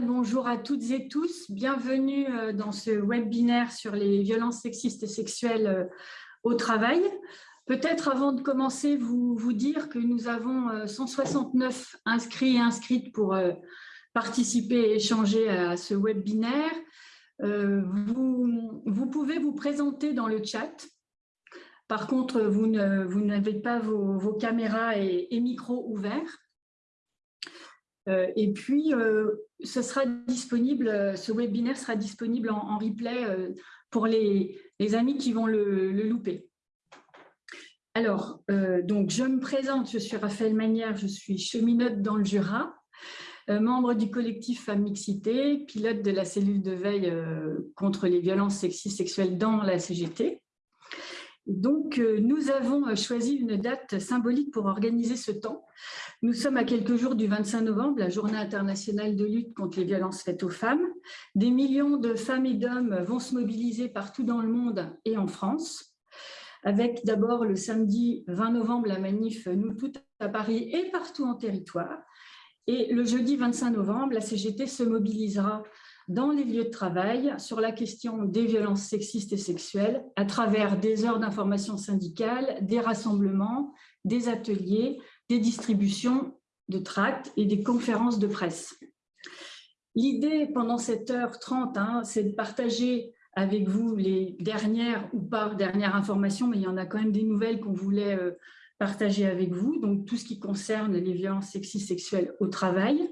bonjour à toutes et tous. Bienvenue euh, dans ce webinaire sur les violences sexistes et sexuelles euh, au travail. Peut-être avant de commencer, vous, vous dire que nous avons 169 euh, inscrits et inscrites pour participer et échanger à ce webinaire. Vous, pouvez vous présenter dans le chat. Par contre, vous n'avez pas vos, caméras et micros ouverts. Euh, et puis, euh, euh, ce webinaire sera disponible en, replay pour les, amis qui vont le, louper. Alors, donc, je me présente, je suis Raphaël Manière, je suis cheminote dans le Jura, membre du collectif Femmes Mixité, pilote de la cellule de veille contre les violences sexistes sexuelles dans la CGT. Donc, euh, nous avons euh, choisi une date symbolique pour organiser ce temps. Nous sommes à quelques jours du 25 novembre, la journée internationale de lutte contre les violences faites aux femmes. Des millions de femmes et d'hommes vont se mobiliser partout dans le monde et en France, avec d'abord le samedi 20 novembre la manif Nous toutes à Paris et partout en territoire. Et le jeudi 25 novembre, la CGT se mobilisera dans les lieux de travail sur la question des violences sexistes et sexuelles à travers des heures d'information syndicale, des rassemblements, des ateliers, des distributions de tracts et des conférences de presse. L'idée pendant cette heure 30, hein, c'est de partager avec vous les dernières ou pas dernières informations, mais il y en a quand même des nouvelles qu'on voulait euh, partager avec vous, donc tout ce qui concerne les violences sexistes sexuelles au travail,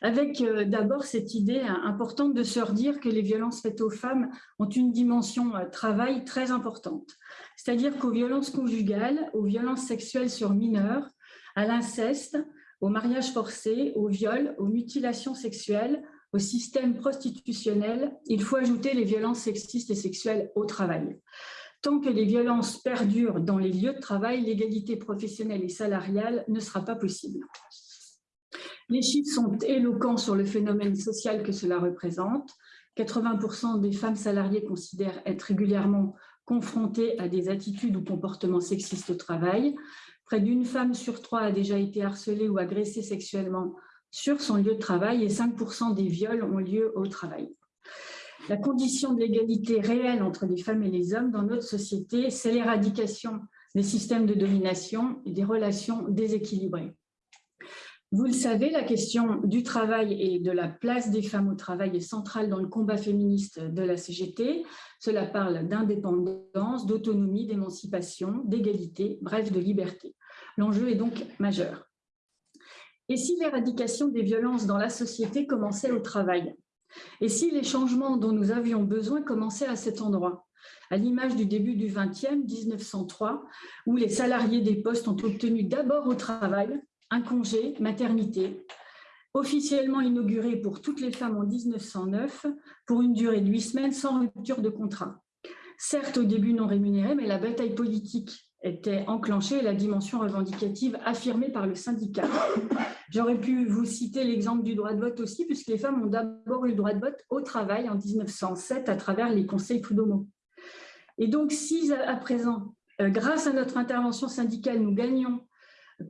avec euh, d'abord cette idée hein, importante de se redire que les violences faites aux femmes ont une dimension euh, travail très importante. C'est-à-dire qu'aux violences conjugales, aux violences sexuelles sur mineurs, à l'inceste, au mariage forcé, au viol, aux mutilations sexuelles, au système prostitutionnel, il faut ajouter les violences sexistes et sexuelles au travail. Tant que les violences perdurent dans les lieux de travail, l'égalité professionnelle et salariale ne sera pas possible. Les chiffres sont éloquents sur le phénomène social que cela représente. 80% des femmes salariées considèrent être régulièrement confrontées à des attitudes ou comportements sexistes au travail. Près d'une femme sur trois a déjà été harcelée ou agressée sexuellement sur son lieu de travail et 5% des viols ont lieu au travail. La condition de l'égalité réelle entre les femmes et les hommes dans notre société, c'est l'éradication des systèmes de domination et des relations déséquilibrées. Vous le savez, la question du travail et de la place des femmes au travail est centrale dans le combat féministe de la CGT. Cela parle d'indépendance, d'autonomie, d'émancipation, d'égalité, bref, de liberté. L'enjeu est donc majeur. Et si l'éradication des violences dans la société commençait au travail? Et si les changements dont nous avions besoin commençaient à cet endroit? À l'image du début du 20e, 1903, où les salariés des postes ont obtenu d'abord au travail un congé maternité, officiellement inauguré pour toutes les femmes en 1909 pour une durée de huit semaines sans rupture de contrat. Certes, au début non rémunéré, mais la bataille politique était enclenchée et la dimension revendicative affirmée par le syndicat. J'aurais pu vous citer l'exemple du droit de vote aussi, puisque les femmes ont d'abord eu le droit de vote au travail en 1907 à travers les conseils prud'homaux. Et donc, si à présent, euh, grâce à notre intervention syndicale, nous gagnons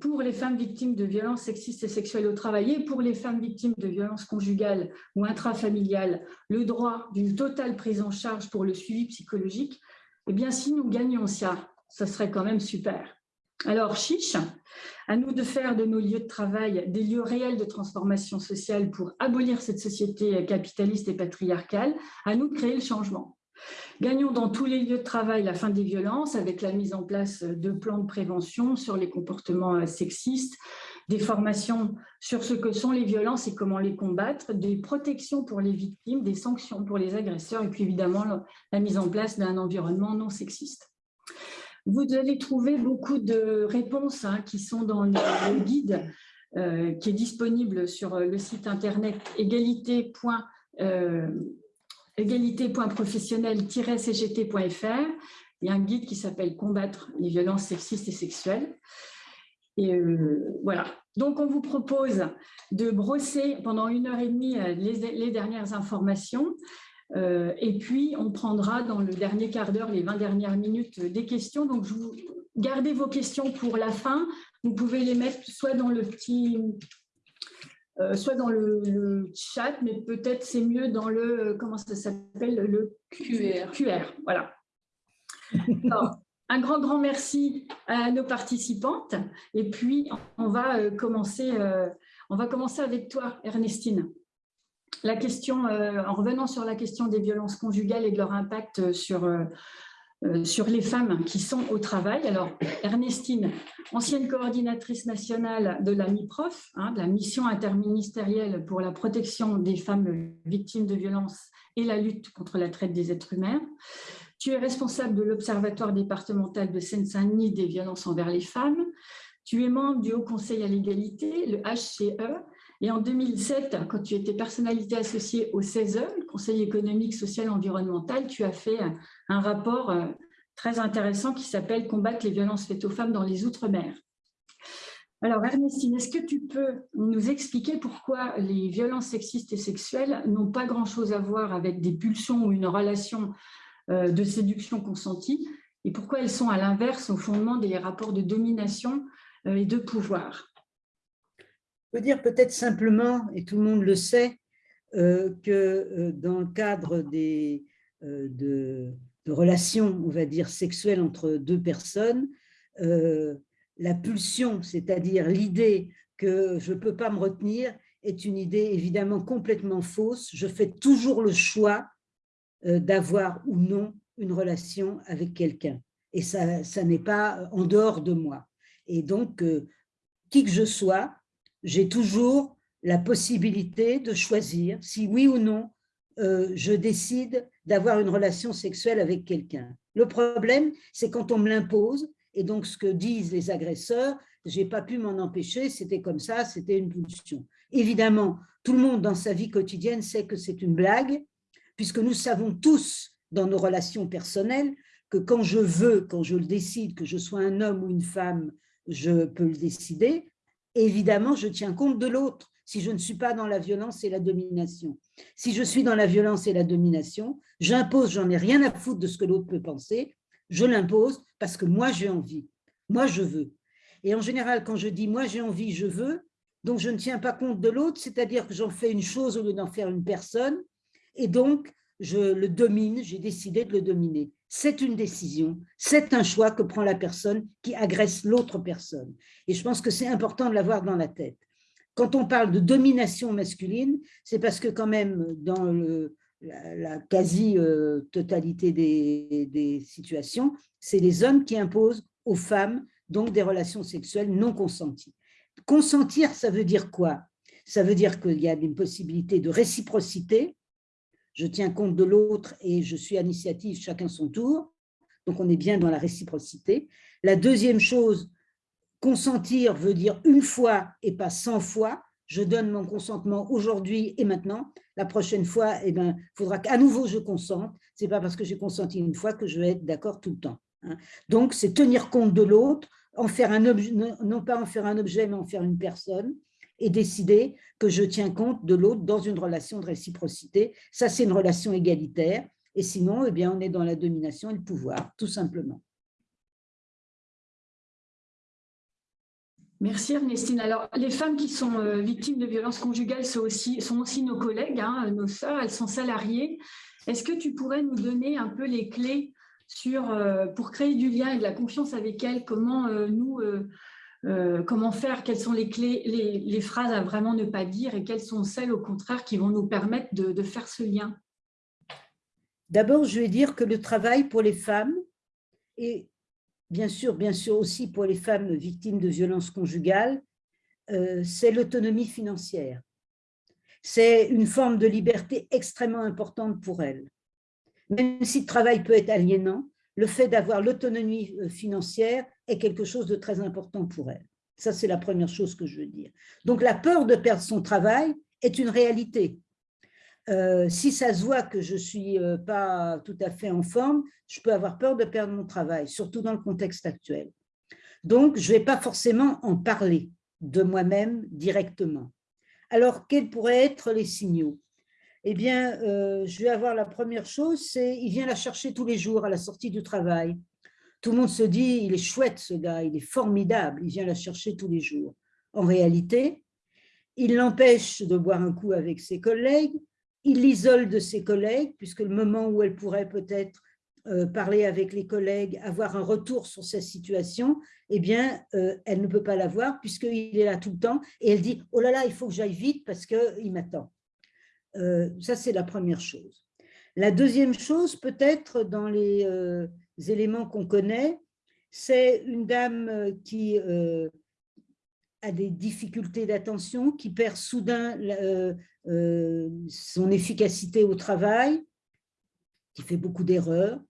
pour les femmes victimes de violences sexistes et sexuelles au travail et pour les femmes victimes de violences conjugales ou intrafamiliales, le droit d'une totale prise en charge pour le suivi psychologique, eh bien, si nous gagnions ça, ça serait quand même super. Alors, chiche, à nous de faire de nos lieux de travail des lieux réels de transformation sociale pour abolir cette société capitaliste et patriarcale, à nous de créer le changement. Gagnons dans tous les lieux de travail la fin des violences avec la mise en place de plans de prévention sur les comportements euh, sexistes, des formations sur ce que sont les violences et comment les combattre, des protections pour les victimes, des sanctions pour les agresseurs et puis évidemment la mise en place d'un environnement non sexiste. Vous allez trouver beaucoup de réponses hein, qui sont dans le, guide euh, qui est disponible sur le site internet égalité égalité.professionnel-cgt.fr. Il y a un guide qui s'appelle « Combattre les violences sexistes et sexuelles ». Et euh, voilà. Donc, on vous propose de brosser pendant une heure et demie euh, les, dernières informations. Euh, et puis, on prendra dans le dernier quart d'heure, les 20 dernières minutes, des questions. Donc, je vous gardez vos questions pour la fin. Vous pouvez les mettre soit dans le petit soit dans le, chat, mais peut-être c'est mieux dans le, comment ça s'appelle, le QR. QR, voilà. un grand, grand merci à nos participantes. Et puis, on va commencer, on va commencer avec toi, Ernestine la question, euh, en revenant sur la question des violences conjugales et de leur impact sur, euh, euh, sur les femmes qui sont au travail. Alors, Ernestine, ancienne coordinatrice nationale de la MIPROF, hein, de la mission interministérielle pour la protection des femmes victimes de violences et la lutte contre la traite des êtres humains. Tu es responsable de l'Observatoire départemental de Seine-Saint-Denis des violences envers les femmes. Tu es membre du Haut Conseil à l'égalité, le HCE, et en 2007, quand tu étais personnalité associée au CESE, Conseil économique, social et environnemental, tu as fait un rapport euh, très intéressant qui s'appelle « Combattre les violences faites aux femmes dans les Outre-mer ». Alors Ernestine, est-ce que tu peux nous expliquer pourquoi les violences sexistes et sexuelles n'ont pas grand-chose à voir avec des pulsions ou une relation euh, de séduction consentie et pourquoi elles sont à l'inverse au fondement des rapports de domination euh, et de pouvoir? Peut dire peut-être simplement, et tout le monde le sait, euh, que euh, dans le cadre des, euh, de, relations, on va dire, sexuelles entre deux personnes, la pulsion, c'est-à-dire l'idée que je ne peux pas me retenir, est une idée évidemment complètement fausse. Je fais toujours le choix d'avoir ou non une relation avec quelqu'un. Et ça, ça n'est pas en dehors de moi. Et donc, qui que je sois, j'ai toujours la possibilité de choisir si oui ou non euh, je décide d'avoir une relation sexuelle avec quelqu'un. Le problème, c'est quand on me l'impose, et donc ce que disent les agresseurs, j'ai pas pu m'en empêcher, c'était comme ça, c'était une pulsion. Évidemment, tout le monde dans sa vie quotidienne sait que c'est une blague, puisque nous savons tous dans nos relations personnelles que quand je veux, quand je le décide, que je sois un homme ou une femme, je peux le décider, évidemment, je tiens compte de l'autre. Si je ne suis pas dans la violence et la domination. Si je suis dans la violence et la domination, j'impose, j'en ai rien à foutre de ce que l'autre peut penser, je l'impose parce que moi j'ai envie, moi je veux. Et en général, quand je dis moi j'ai envie, je veux, donc je ne tiens pas compte de l'autre, c'est-à-dire que j'en fais une chose au lieu d'en faire une personne, et donc je le domine, j'ai décidé de le dominer c'est une décision, c'est un choix que prend la personne qui agresse l'autre personne. Et je pense que c'est important de l'avoir dans la tête. Quand on parle de domination masculine, c'est parce que quand même, dans la, quasi-totalité des, situations, c'est les hommes qui imposent aux femmes donc des relations sexuelles non consenties. Consentir, ça veut dire quoi? Ça veut dire qu'il y a une possibilité de réciprocité, je tiens compte de l'autre et je suis à l'initiative, chacun son tour. Donc, on est bien dans la réciprocité. La deuxième chose, consentir veut dire une fois et pas cent fois. Je donne mon consentement aujourd'hui et maintenant. La prochaine fois, eh ben, il faudra qu'à nouveau je consente. Ce n'est pas parce que j'ai consenti une fois que je vais être d'accord tout le temps. Hein. Donc, c'est tenir compte de l'autre, en faire un objet, non pas en faire un objet, mais en faire une personne et décider que je tiens compte de l'autre dans une relation de réciprocité. Ça, c'est une relation égalitaire. Et sinon, eh bien, on est dans la domination et le pouvoir, tout simplement. Merci Ernestine. Alors, les femmes qui sont euh, victimes de violences conjugales sont aussi, nos collègues, hein, nos sœurs, elles sont salariées. Est-ce que tu pourrais nous donner un peu les clés sur, euh, pour créer du lien et de la confiance avec elles Comment euh, nous, euh, comment faire, quelles sont les clés, les, phrases à vraiment ne pas dire et quelles sont celles au contraire qui vont nous permettre de, faire ce lien? D'abord, je vais dire que le travail pour les femmes et bien sûr, bien sûr aussi pour les femmes victimes de violences conjugales, euh, c'est l'autonomie financière. C'est une forme de liberté extrêmement importante pour elles. Même si le travail peut être aliénant, le fait d'avoir l'autonomie euh, financière est quelque chose de très important pour elle. Ça, c'est la première chose que je veux dire. Donc, la peur de perdre son travail est une réalité. Euh, si ça se voit que je ne suis euh, pas tout à fait en forme, je peux avoir peur de perdre mon travail, surtout dans le contexte actuel. Donc, je ne vais pas forcément en parler de moi-même directement. Alors, quels pourraient être les signaux? Eh bien, euh, je vais avoir la première chose, c'est il vient la chercher tous les jours à la sortie du travail. Tout le monde se dit, il est chouette ce gars, il est formidable, il vient la chercher tous les jours. En réalité, il l'empêche de boire un coup avec ses collègues, il l'isole de ses collègues, puisque le moment où elle pourrait peut-être euh, parler avec les collègues, avoir un retour sur sa situation, eh bien, euh, elle ne peut pas l'avoir puisqu'il est là tout le temps et elle dit « Oh là là, il faut que j'aille vite parce qu'il m'attend euh, Ça, c'est la première chose. La deuxième chose, peut-être dans les éléments qu'on connaît, c'est une dame qui a des difficultés d'attention, qui perd soudain son efficacité au travail, qui fait beaucoup d'erreurs,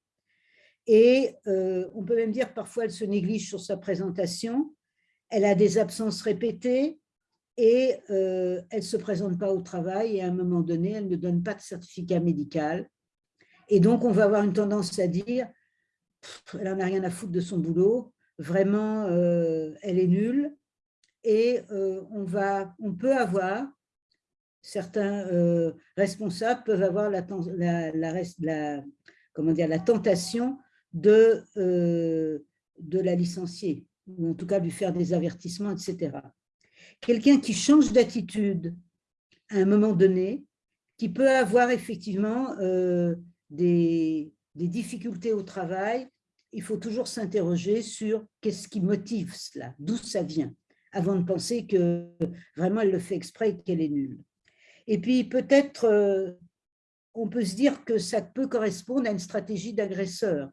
et euh, on peut même dire parfois elle se néglige sur sa présentation, elle a des absences répétées et euh, elle ne se présente pas au travail et à un moment donné, elle ne donne pas de certificat médical. Et donc, on va avoir une tendance à dire, elle n'en a rien à foutre de son boulot, vraiment, euh, elle est nulle. Et on, va, on peut avoir, certains responsables peuvent avoir la, la, comment dire, la tentation de, euh, de la licencier, ou en tout cas lui faire des avertissements, etc. Quelqu'un qui change d'attitude à un moment donné, qui peut avoir effectivement euh, des, difficultés au travail, il faut toujours s'interroger sur qu'est-ce qui motive cela, d'où ça vient, avant de penser que vraiment elle le fait exprès et qu'elle est nulle. Et puis peut-être, euh, on peut se dire que ça peut correspondre à une stratégie d'agresseur.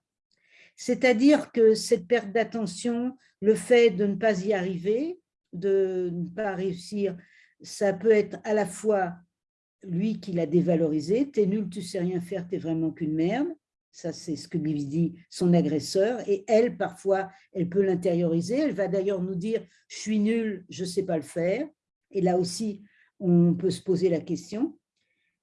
C'est-à-dire que cette perte d'attention, le fait de ne pas y arriver, de ne pas réussir, ça peut être à la fois lui qui l'a dévalorisé, « t'es nul, tu sais rien faire, t'es vraiment qu'une merde », ça c'est ce que lui dit son agresseur, et elle, parfois, elle peut l'intérioriser, elle va d'ailleurs nous dire « je suis nul, je ne sais pas le faire », et là aussi, on peut se poser la question.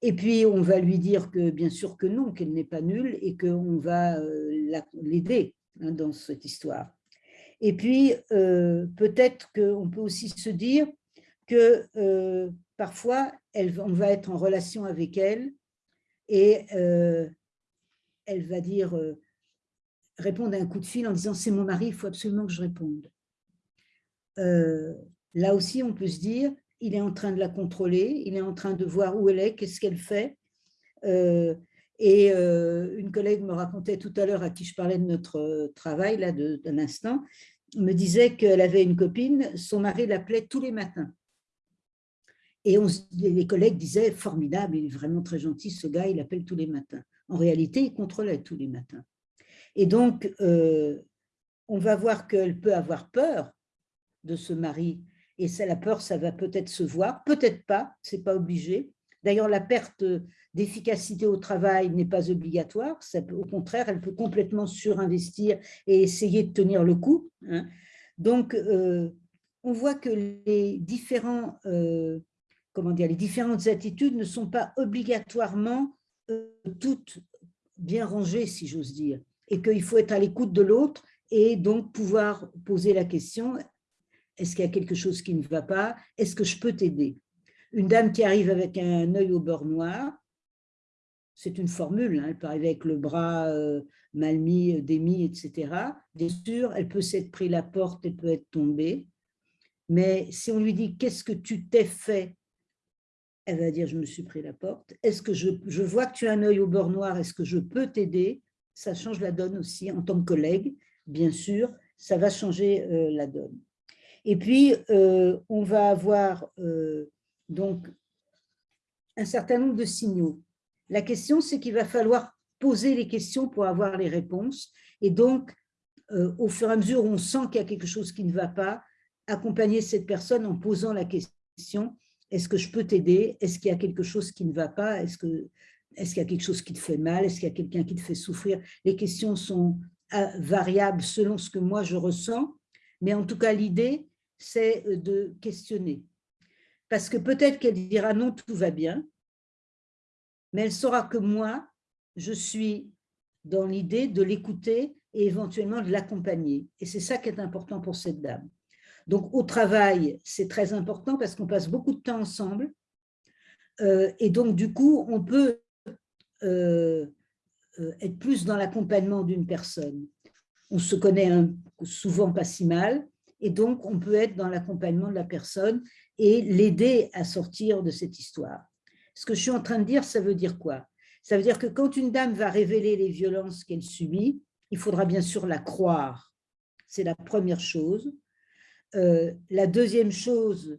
Et puis, on va lui dire que bien sûr que non, qu'elle n'est pas nulle et qu'on va euh, l'aider hein, dans cette histoire. Et puis, euh, peut-être qu'on peut aussi se dire que euh, parfois, on va être en relation avec elle et elle va dire, répondre à un coup de fil en disant « c'est mon mari, il faut absolument que je réponde ». Là aussi, on peut se dire, il est en train de la contrôler, il est en train de voir où elle est, qu'est-ce qu'elle fait. Euh, et euh, une collègue me racontait tout à l'heure, à qui je parlais de notre euh, travail, là, d'un instant, me disait qu'elle avait une copine, son mari l'appelait tous les matins. Et les collègues disaient, formidable, il est vraiment très gentil, ce gars, il appelle tous les matins. En réalité, il contrôlait tous les matins. Et donc, on va voir qu'elle peut avoir peur de ce mari et ça, la peur, ça va peut-être se voir, peut-être pas, c'est pas obligé. D'ailleurs, la perte d'efficacité au travail n'est pas obligatoire, au contraire, elle peut complètement surinvestir et essayer de tenir le coup. Hein. Donc, euh, on voit que les, différents, euh, comment dire, les différentes attitudes ne sont pas obligatoirement euh, toutes bien rangées, si j'ose dire, et qu'il faut être à l'écoute de l'autre et donc pouvoir poser la question est-ce qu'il y a quelque chose qui ne va pas? Est-ce que je peux t'aider? Une dame qui arrive avec un œil au beurre noir, c'est une formule, hein, elle peut arriver avec le bras euh, mal mis, euh, démis, etc. Bien sûr, elle peut s'être pris la porte, elle peut être tombée. Mais si on lui dit « qu'est-ce que tu t'es fait ?» Elle va dire « je me suis pris la porte ». Est-ce que je, vois que tu as un œil au beurre noir, est-ce que je peux t'aider? Ça change la donne aussi en tant que collègue, bien sûr, ça va changer euh, la donne. Et puis, on va avoir donc un certain nombre de signaux. La question, c'est qu'il va falloir poser les questions pour avoir les réponses. Et donc, euh, au fur et à mesure où on sent qu'il y a quelque chose qui ne va pas, accompagner cette personne en posant la question, est-ce que je peux t'aider? Est-ce qu'il y a quelque chose qui ne va pas? Est-ce qu'il est y a quelque chose qui te fait mal? Est-ce qu'il y a quelqu'un qui te fait souffrir? Les questions sont variables selon ce que moi je ressens, mais en tout cas l'idée, c'est euh, de questionner. Parce que peut-être qu'elle dira non, tout va bien, mais elle saura que moi, je suis dans l'idée de l'écouter et éventuellement de l'accompagner. Et c'est ça qui est important pour cette dame. Donc au travail, c'est très important parce qu'on passe beaucoup de temps ensemble. Euh, et donc du coup, on peut euh, être plus dans l'accompagnement d'une personne. On se connaît souvent pas si mal, Et donc, on peut être dans l'accompagnement de la personne et l'aider à sortir de cette histoire. Ce que je suis en train de dire, ça veut dire quoi? Ça veut dire que quand une dame va révéler les violences qu'elle subit, il faudra bien sûr la croire. C'est la première chose. Euh, la deuxième chose,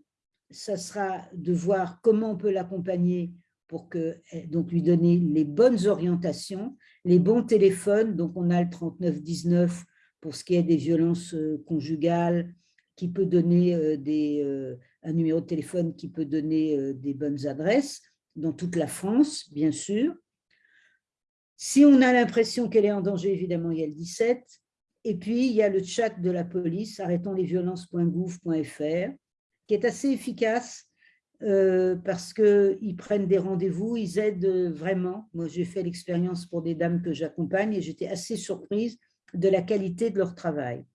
ça sera de voir comment on peut l'accompagner pour eh, donc lui donner les bonnes orientations, les bons téléphones. Donc, on a le 3919 pour ce qui est des violences euh, conjugales, qui peut donner euh, des, un numéro de téléphone qui peut donner des bonnes adresses dans toute la France, bien sûr. Si on a l'impression qu'elle est en danger, évidemment, il y a le 17. Et puis, il y a le chat de la police, arrêtonsletviolences.gouv.fr, qui est assez efficace euh, parce qu'ils prennent des rendez-vous, ils aident vraiment. Moi, j'ai fait l'expérience pour des dames que j'accompagne et j'étais assez surprise de la qualité de leur travail.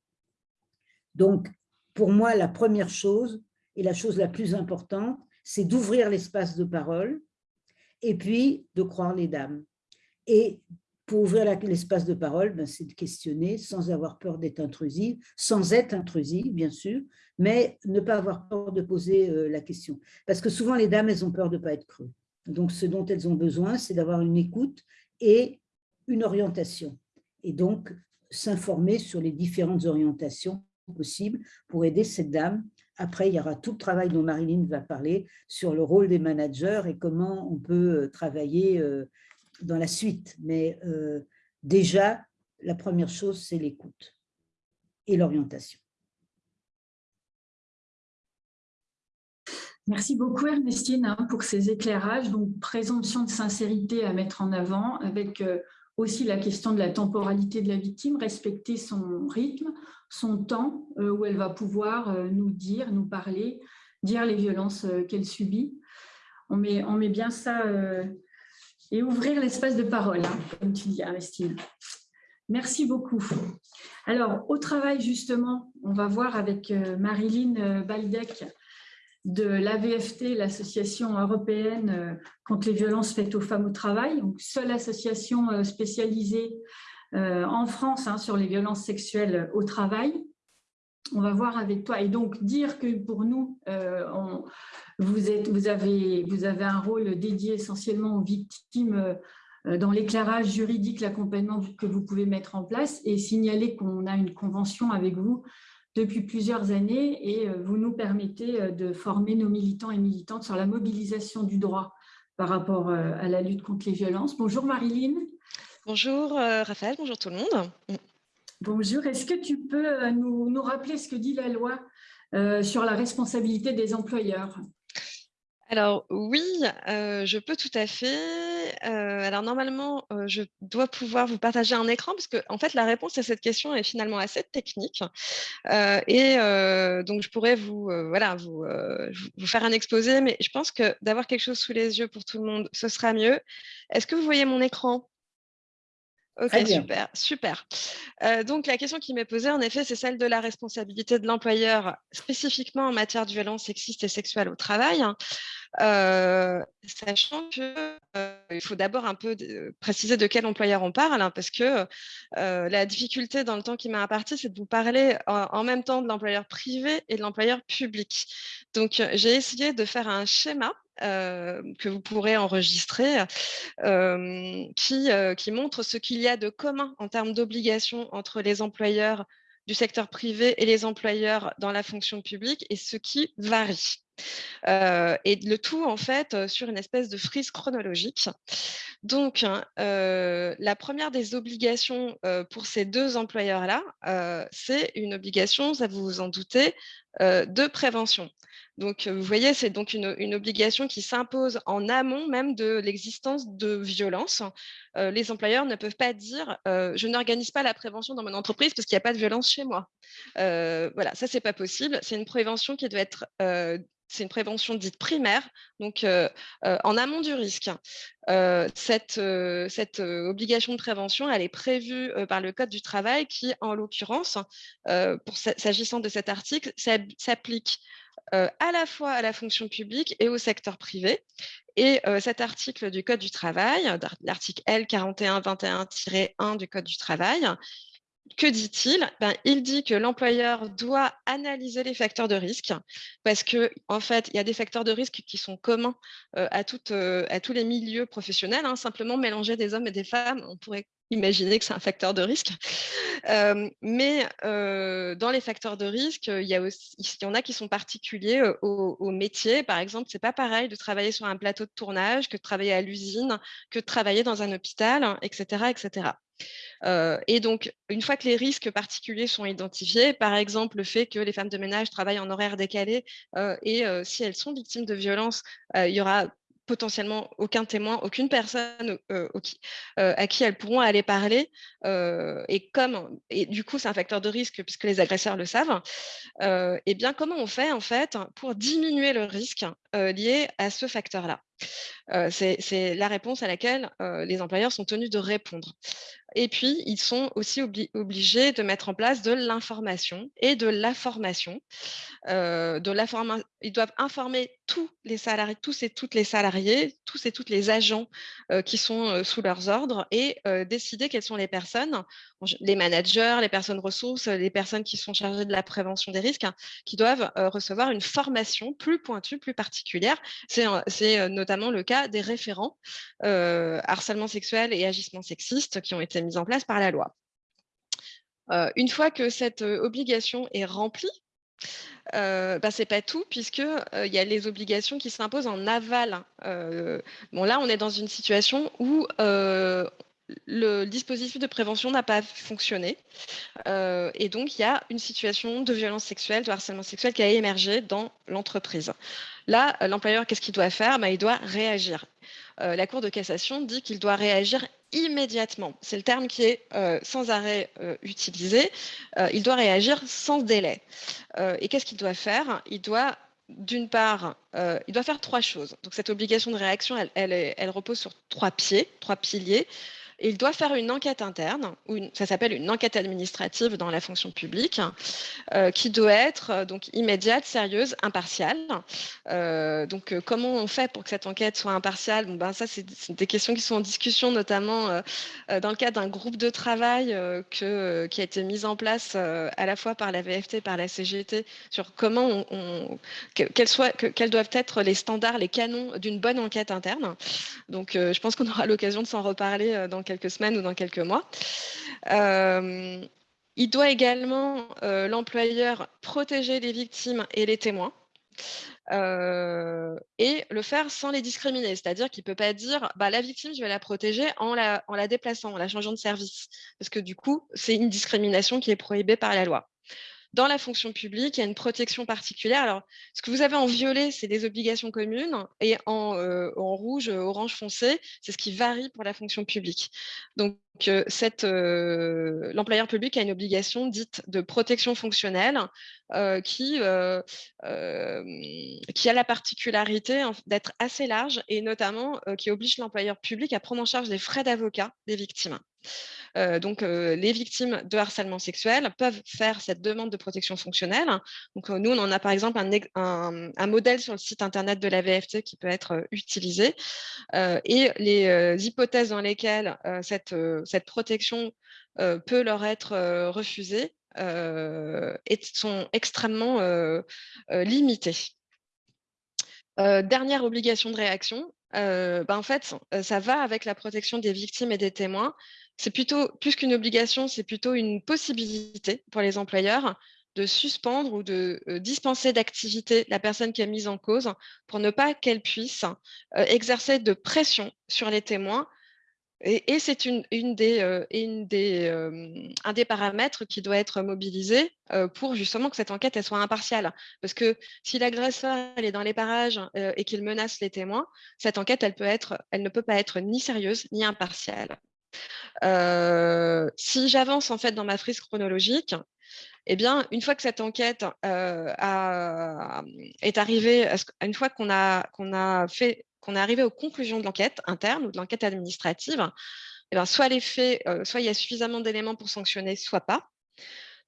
Donc, pour moi, la première chose, et la chose la plus importante, c'est d'ouvrir l'espace de parole et puis de croire les dames. Et pour ouvrir l'espace de parole, ben, c'est de questionner sans avoir peur d'être intrusive, sans être intrusive, bien sûr, mais ne pas avoir peur de poser euh, la question. Parce que souvent, les dames, elles ont peur de ne pas être crues. Donc, ce dont elles ont besoin, c'est d'avoir une écoute et une orientation. Et donc, s'informer sur les différentes orientations possibles pour aider cette dame. Après, il y aura tout le travail dont Marilyn va parler sur le rôle des managers et comment on peut euh, travailler euh, dans la suite. Mais déjà, la première chose, c'est l'écoute et l'orientation. Merci beaucoup Ernestine hein, pour ces éclairages. Donc, présomption de sincérité à mettre en avant avec euh, aussi la question de la temporalité de la victime, respecter son rythme, son temps euh, où elle va pouvoir euh, nous dire, nous parler, dire les violences qu'elle subit. On met, bien ça et ouvrir l'espace de parole, hein, comme tu dis Ernestine. Merci beaucoup. Alors, au travail, justement, on va voir avec Marilyn Baldec de l'AVFT, l'Association européenne euh, contre les violences faites aux femmes au travail, seule association euh, spécialisée euh, en France hein, sur les violences sexuelles au travail. On va voir avec toi et donc dire que pour nous, vous, êtes, vous, avez, vous avez un rôle dédié essentiellement aux victimes dans l'éclairage juridique, l'accompagnement que vous pouvez mettre en place et signaler qu'on a une convention avec vous depuis plusieurs années et euh, vous nous permettez euh, de former nos militants et militantes sur la mobilisation du droit par rapport euh, à la lutte contre les violences. Bonjour Marilyn. Bonjour Raphaël, bonjour tout le monde. Bonjour, est-ce que tu peux nous, nous, rappeler ce que dit la loi sur la responsabilité des employeurs? Alors oui, je peux tout à fait. Alors normalement, je dois pouvoir vous partager un écran parce que en fait la réponse à cette question est finalement assez technique et donc je pourrais vous voilà vous, vous faire un exposé, mais je pense que d'avoir quelque chose sous les yeux pour tout le monde, ce sera mieux. Est-ce que vous voyez mon écran? Ok, super, super. donc, la question qui m'est posée, en effet, c'est celle de la responsabilité de l'employeur, spécifiquement en matière de violence sexiste et sexuelle au travail. Euh, sachant qu'il euh, faut d'abord un peu préciser de quel employeur on parle, hein, parce que euh, la difficulté dans le temps qui m'a imparti, c'est de vous parler en, même temps de l'employeur privé et de l'employeur public. Donc, j'ai essayé de faire un schéma que vous pourrez enregistrer, qui, qui montre ce qu'il y a de commun en termes d'obligations entre les employeurs du secteur privé et les employeurs dans la fonction publique et ce qui varie. Euh, et le tout, en fait, euh, sur une espèce de frise chronologique. Donc, hein, euh, la première des obligations pour ces deux employeurs-là, c'est une obligation, ça vous vous en doutez, de prévention. Donc, vous voyez, c'est donc une, obligation qui s'impose en amont même de l'existence de violence. les employeurs ne peuvent pas dire je n'organise pas la prévention dans mon entreprise parce qu'il n'y a pas de violence chez moi. voilà, ça, c'est pas possible. C'est une prévention qui doit être c'est une prévention dite primaire, donc en amont du risque. cette, cette obligation de prévention, elle est prévue par le Code du travail qui, en l'occurrence, s'agissant de cet article, s'applique à la fois à la fonction publique et au secteur privé. Et cet article du Code du travail, l'article L4121-1 du Code du travail, que dit-il? Ben, Il dit que l'employeur doit analyser les facteurs de risque parce que en fait, il y a des facteurs de risque qui sont communs à, toutes, à tous les milieux professionnels. Hein. Simplement mélanger des hommes et des femmes, on pourrait imaginer que c'est un facteur de risque. mais dans les facteurs de risque, il y, en a qui sont particuliers au, métier. Par exemple, c'est pas pareil de travailler sur un plateau de tournage que de travailler à l'usine, que de travailler dans un hôpital, etc. etc. et donc, une fois que les risques particuliers sont identifiés, par exemple le fait que les femmes de ménage travaillent en horaire décalé et si elles sont victimes de violences, il y aura potentiellement aucun témoin, aucune personne à qui elles pourront aller parler. et comme, et du coup, c'est un facteur de risque puisque les agresseurs le savent. et eh bien, comment on fait en fait pour diminuer le risque lié à ce facteur-là? C'est la réponse à laquelle les employeurs sont tenus de répondre. Et puis, ils sont aussi obligés de mettre en place de l'information et de la formation. ils doivent informer tous les salariés, tous et toutes les salariés, tous et toutes les agents qui sont sous leurs ordres et décider quelles sont les personnes, les managers, les personnes ressources, les personnes qui sont chargées de la prévention des risques, hein, qui doivent recevoir une formation plus pointue, plus particulière. C'est notamment le cas des référents harcèlement sexuel et agissement sexiste qui ont été mise en place par la loi. Euh, une fois que cette euh, obligation est remplie, euh, bah, ce n'est pas tout, puisqu'il il y a les obligations qui s'imposent en aval. bon, là, on est dans une situation où le dispositif de prévention n'a pas fonctionné. et donc, il y a une situation de violence sexuelle, de harcèlement sexuel qui a émergé dans l'entreprise. Là, l'employeur, qu'est-ce qu'il doit faire? Bah, Il doit réagir. la Cour de cassation dit qu'il doit réagir immédiatement. C'est le terme qui est euh, sans arrêt euh, utilisé. Euh, il doit réagir sans délai. et qu'est-ce qu'il doit faire? Il doit d'une part, il doit faire trois choses. Donc cette obligation de réaction, elle repose sur trois pieds, trois piliers il doit faire une enquête interne, ou ça s'appelle une enquête administrative dans la fonction publique, euh, qui doit être euh, donc immédiate, sérieuse, impartiale. Euh, donc, comment on fait pour que cette enquête soit impartiale? Bon, ben, Ça, c'est des questions qui sont en discussion, notamment dans le cadre d'un groupe de travail qui a été mis en place à la fois par la VFT et par la CGT sur comment on, quels, doivent être les standards, les canons d'une bonne enquête interne. Donc, je pense qu'on aura l'occasion de s'en reparler dans quelques semaines ou dans quelques mois. Euh, il doit également, euh, l'employeur, protéger les victimes et les témoins. Euh, et le faire sans les discriminer. C'est-à-dire qu'il ne peut pas dire bah, la victime, je vais la protéger en la, en la déplaçant, en la changeant de service. Parce que du coup, c'est une discrimination qui est prohibée par la loi. Dans la fonction publique, il y a une protection particulière. Alors, ce que vous avez en violet, c'est des obligations communes, et en, euh, rouge, euh, orange foncé, c'est ce qui varie pour la fonction publique. Donc, euh, l'employeur public a une obligation dite de protection fonctionnelle qui, qui a la particularité d'être assez large et notamment qui oblige l'employeur public à prendre en charge les frais d'avocat des victimes. Euh, donc, euh, les victimes de harcèlement sexuel peuvent faire cette demande de protection fonctionnelle. Donc, euh, nous, on en a par exemple un, modèle sur le site internet de la VFT qui peut être utilisé. et les hypothèses dans lesquelles cette, protection peut leur être refusée sont extrêmement limitées. dernière obligation de réaction, ben, en fait, ça va avec la protection des victimes et des témoins c'est plutôt, plus qu'une obligation, c'est plutôt une possibilité pour les employeurs de suspendre ou de euh, dispenser d'activité la personne qui est mise en cause pour ne pas qu'elle puisse euh, exercer de pression sur les témoins. Et, c'est euh, un des paramètres qui doit être mobilisé pour justement que cette enquête soit impartiale. Parce que si l'agresseur est dans les parages et qu'il menace les témoins, cette enquête elle ne peut pas être ni sérieuse ni impartiale. Euh, si j'avance en fait dans ma frise chronologique, eh bien, une fois que cette enquête euh, est arrivée, une fois qu'on a, a fait, qu'on est arrivé aux conclusions de l'enquête interne ou de l'enquête administrative, eh bien, soit les faits, euh, soit il y a suffisamment d'éléments pour sanctionner, soit pas.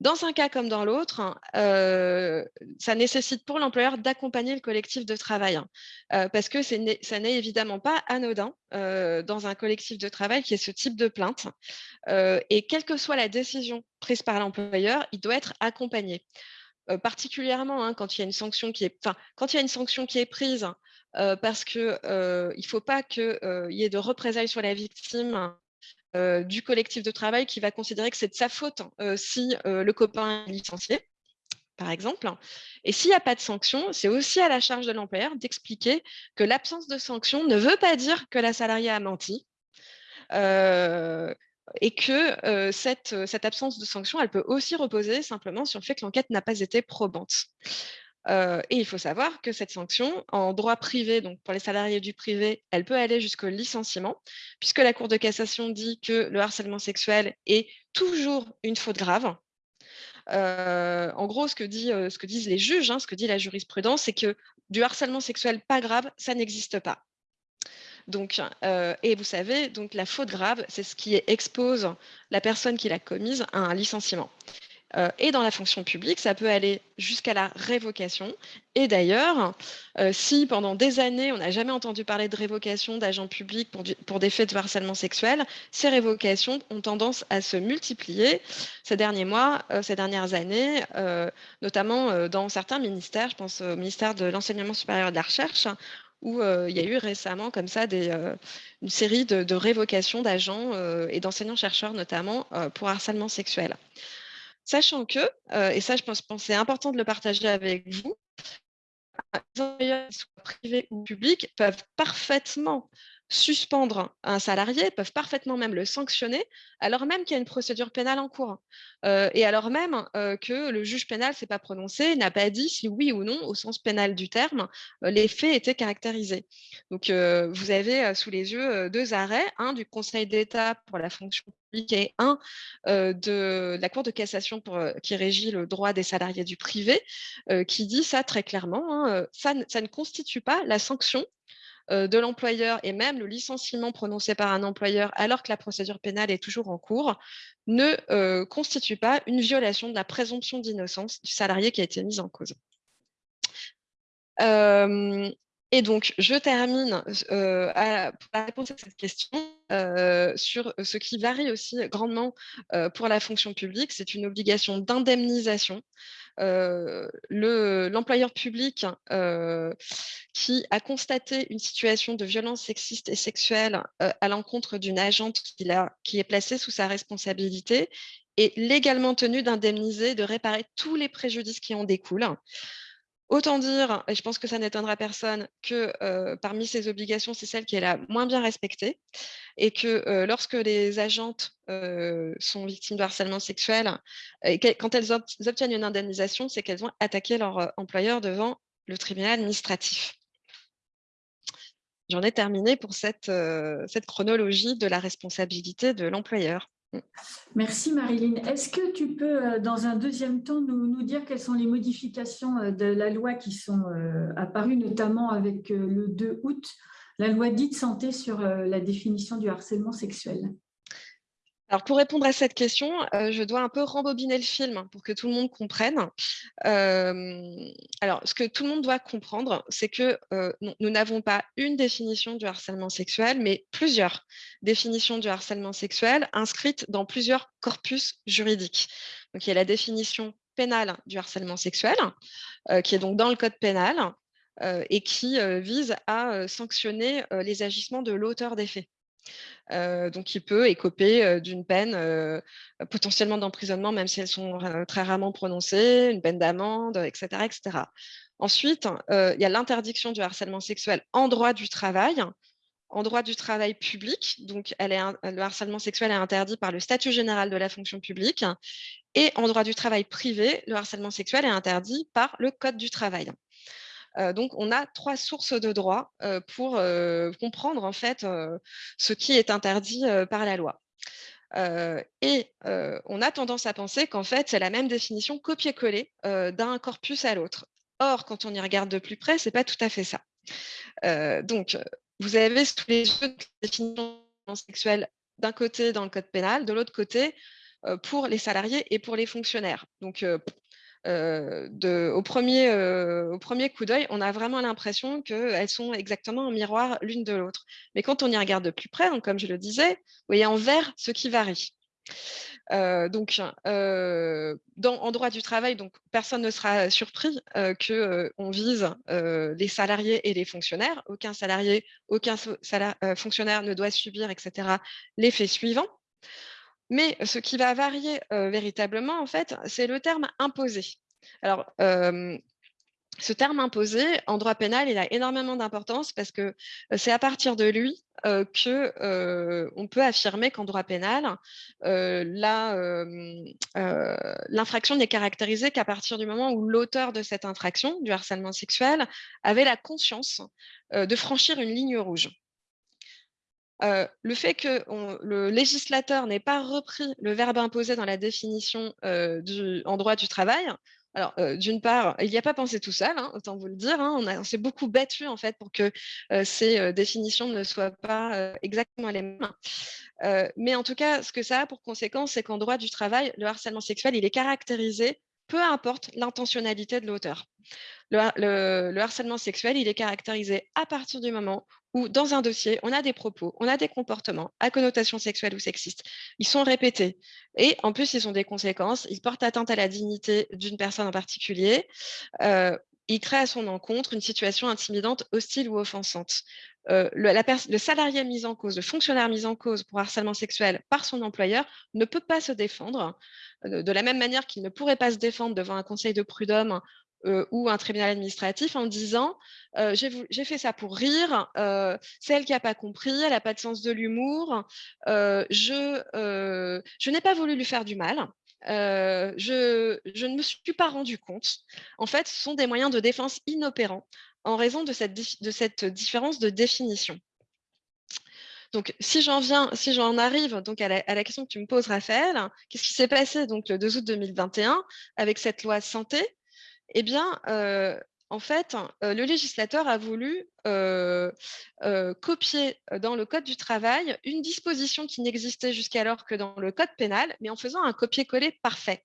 Dans un cas comme dans l'autre, euh, ça nécessite pour l'employeur d'accompagner le collectif de travail, hein, euh, parce que ça n'est évidemment pas anodin euh, dans un collectif de travail qui est ce type de plainte. et quelle que soit la décision prise par l'employeur, il doit être accompagné. particulièrement hein, quand il y a une sanction qui est, quand il y a une sanction qui est prise parce qu'il ne faut pas qu'il y ait de représailles sur la victime euh, du collectif de travail qui va considérer que c'est de sa faute euh, si euh, le copain est licencié, par exemple. Et s'il n'y a pas de sanction, c'est aussi à la charge de l'employeur d'expliquer que l'absence de sanction ne veut pas dire que la salariée a menti. et que cette, cette absence de sanction, elle peut aussi reposer simplement sur le fait que l'enquête n'a pas été probante. Et il faut savoir que cette sanction, en droit privé, donc pour les salariés du privé, elle peut aller jusqu'au licenciement, puisque la Cour de cassation dit que le harcèlement sexuel est toujours une faute grave. En gros, ce que, dit, ce que, disent les juges, hein, ce que dit la jurisprudence, c'est que du harcèlement sexuel pas grave, ça n'existe pas. Donc, et vous savez, donc la faute grave, c'est ce qui expose la personne qui l'a commise à un licenciement. Euh, et dans la fonction publique, ça peut aller jusqu'à la révocation. Et d'ailleurs, euh, si pendant des années, on n'a jamais entendu parler de révocation d'agents publics pour, des faits de harcèlement sexuel, ces révocations ont tendance à se multiplier ces derniers mois, euh, ces dernières années, notamment dans certains ministères. Je pense au ministère de l'Enseignement supérieur et de la Recherche, où il y a eu récemment comme ça une série de révocations d'agents et d'enseignants-chercheurs notamment pour harcèlement sexuel. Sachant que, euh, et ça je pense, que c'est important de le partager avec vous, les employeurs, privés ou publics, peuvent parfaitement suspendre un salarié, peuvent parfaitement même le sanctionner, alors même qu'il y a une procédure pénale en cours. Et alors même que le juge pénal s'est pas prononcé, n'a pas dit si oui ou non, au sens pénal du terme, les faits étaient caractérisés. Donc, vous avez sous les yeux deux arrêts, un du Conseil d'État pour la fonction publique et un de la Cour de cassation qui régit le droit des salariés du privé, qui dit ça très clairement, hein, ça, ne constitue pas la sanction de l'employeur et même le licenciement prononcé par un employeur alors que la procédure pénale est toujours en cours ne euh, constitue pas une violation de la présomption d'innocence du salarié qui a été mis en cause. Euh, et donc, je termine à, pour répondre à cette question sur ce qui varie aussi grandement pour la fonction publique, c'est une obligation d'indemnisation l'employeur public qui a constaté une situation de violence sexiste et sexuelle à l'encontre d'une agente qui, qui est placée sous sa responsabilité est légalement tenu d'indemniser, de réparer tous les préjudices qui en découlent. Autant dire, et je pense que ça n'étonnera personne, que parmi ces obligations, c'est celle qui est la moins bien respectée et que lorsque les agentes sont victimes de harcèlement sexuel, quand elles obtiennent une indemnisation, c'est qu'elles ont attaqué leur employeur devant le tribunal administratif. J'en ai terminé pour cette chronologie de la responsabilité de l'employeur. Merci Marilyn. Est-ce que tu peux, euh, dans un deuxième temps, nous, dire quelles sont les modifications euh, de la loi qui sont euh, apparues, notamment avec le 2 août, la loi dite santé sur la définition du harcèlement sexuel? Alors, pour répondre à cette question, euh, je dois un peu rembobiner le film pour que tout le monde comprenne. Euh, alors, ce que tout le monde doit comprendre, c'est que euh, nous n'avons pas une définition du harcèlement sexuel, mais plusieurs définitions du harcèlement sexuel inscrites dans plusieurs corpus juridiques. Donc, il y a la définition pénale du harcèlement sexuel, qui est donc dans le code pénal, et qui vise à sanctionner les agissements de l'auteur des faits donc, il peut écoper d'une peine potentiellement d'emprisonnement, même si elles sont très rarement prononcées, une peine d'amende, etc.. Ensuite, il y a l'interdiction du harcèlement sexuel en droit du travail, en droit du travail public, donc le harcèlement sexuel est interdit par le statut général de la fonction publique, et en droit du travail privé, le harcèlement sexuel est interdit par le Code du travail. Donc, on a trois sources de droit pour comprendre en fait ce qui est interdit par la loi. et on a tendance à penser qu'en fait, c'est la même définition copier-coller d'un corpus à l'autre. Or, quand on y regarde de plus près, ce n'est pas tout à fait ça. donc, vous avez tous les jeux de définition sexuelle d'un côté dans le code pénal, de l'autre côté pour les salariés et pour les fonctionnaires. Donc, au, premier, au premier coup d'œil, on a vraiment l'impression qu'elles sont exactement en miroir l'une de l'autre. Mais quand on y regarde de plus près, comme je le disais, vous voyez en vert ce qui varie. donc, dans, en droit du travail, personne ne sera surpris qu'on vise les salariés et les fonctionnaires. Aucun salarié, aucun fonctionnaire ne doit subir, etc., l'effet suivant. Mais ce qui va varier véritablement, en fait, c'est le terme imposé. Alors, ce terme imposé, en droit pénal, il a énormément d'importance parce que c'est à partir de lui qu'on que on peut affirmer qu'en droit pénal, l'infraction n'est caractérisée qu'à partir du moment où l'auteur de cette infraction, du harcèlement sexuel, avait la conscience de franchir une ligne rouge le fait que le législateur n'ait pas repris le verbe imposé dans la définition du, en droit du travail, alors, d'une part, il n'y a pas pensé tout seul, hein, autant vous le dire. Hein, on, s'est beaucoup battu en fait pour que ces définitions ne soient pas exactement les mêmes. mais en tout cas, ce que ça a pour conséquence, c'est qu'en droit du travail, le harcèlement sexuel, il est caractérisé, peu importe l'intentionnalité de l'auteur. le, harcèlement sexuel, il est caractérisé à partir du moment où dans un dossier, on a des propos, on a des comportements à connotation sexuelle ou sexiste. Ils sont répétés. Et en plus, ils ont des conséquences. Ils portent atteinte à la dignité d'une personne en particulier. Euh, ils créent à son encontre une situation intimidante, hostile ou offensante. Euh, le, salarié mis en cause, le fonctionnaire mis en cause pour harcèlement sexuel par son employeur ne peut pas se défendre, euh, de la même manière qu'il ne pourrait pas se défendre devant un conseil de prud'homme euh, ou un tribunal administratif en disant j'ai fait ça pour rire, c'est elle qui n'a pas compris, elle n'a pas de sens de l'humour, je, je n'ai pas voulu lui faire du mal. je, je, ne me suis pas rendu compte. En fait, ce sont des moyens de défense inopérants en raison de cette, différence de définition. Donc, si j'en viens, si j'en arrive donc à la, question que tu me poses, Raphaël, qu'est-ce qui s'est passé donc le 2 août 2021 avec cette loi santé? Eh bien, en fait, le législateur a voulu copier dans le Code du travail une disposition qui n'existait jusqu'alors que dans le Code pénal, mais en faisant un copier-coller parfait.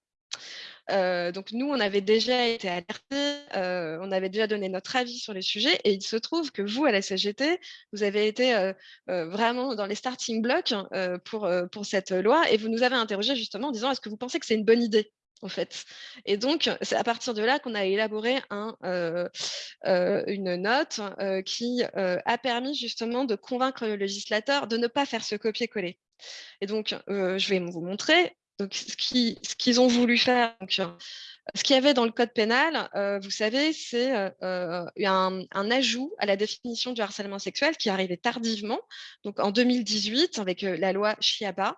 Donc nous, on avait déjà été alertés, on avait déjà donné notre avis sur les sujets, et il se trouve que vous, à la CGT, vous avez été vraiment dans les starting blocks pour, pour cette loi, et vous nous avez interrogé justement en disant, est-ce que vous pensez que c'est une bonne idée en fait? Et donc, c'est à partir de là qu'on a élaboré un, euh, euh, une note euh, qui a permis justement de convaincre le législateur de ne pas faire ce copier-coller. Et donc, je vais vous montrer donc, ce qu'ils ont voulu faire. Donc, ce qu'il y avait dans le code pénal, vous savez, c'est un, un, ajout à la définition du harcèlement sexuel qui arrivait tardivement, donc en 2018 avec la loi Chiaba,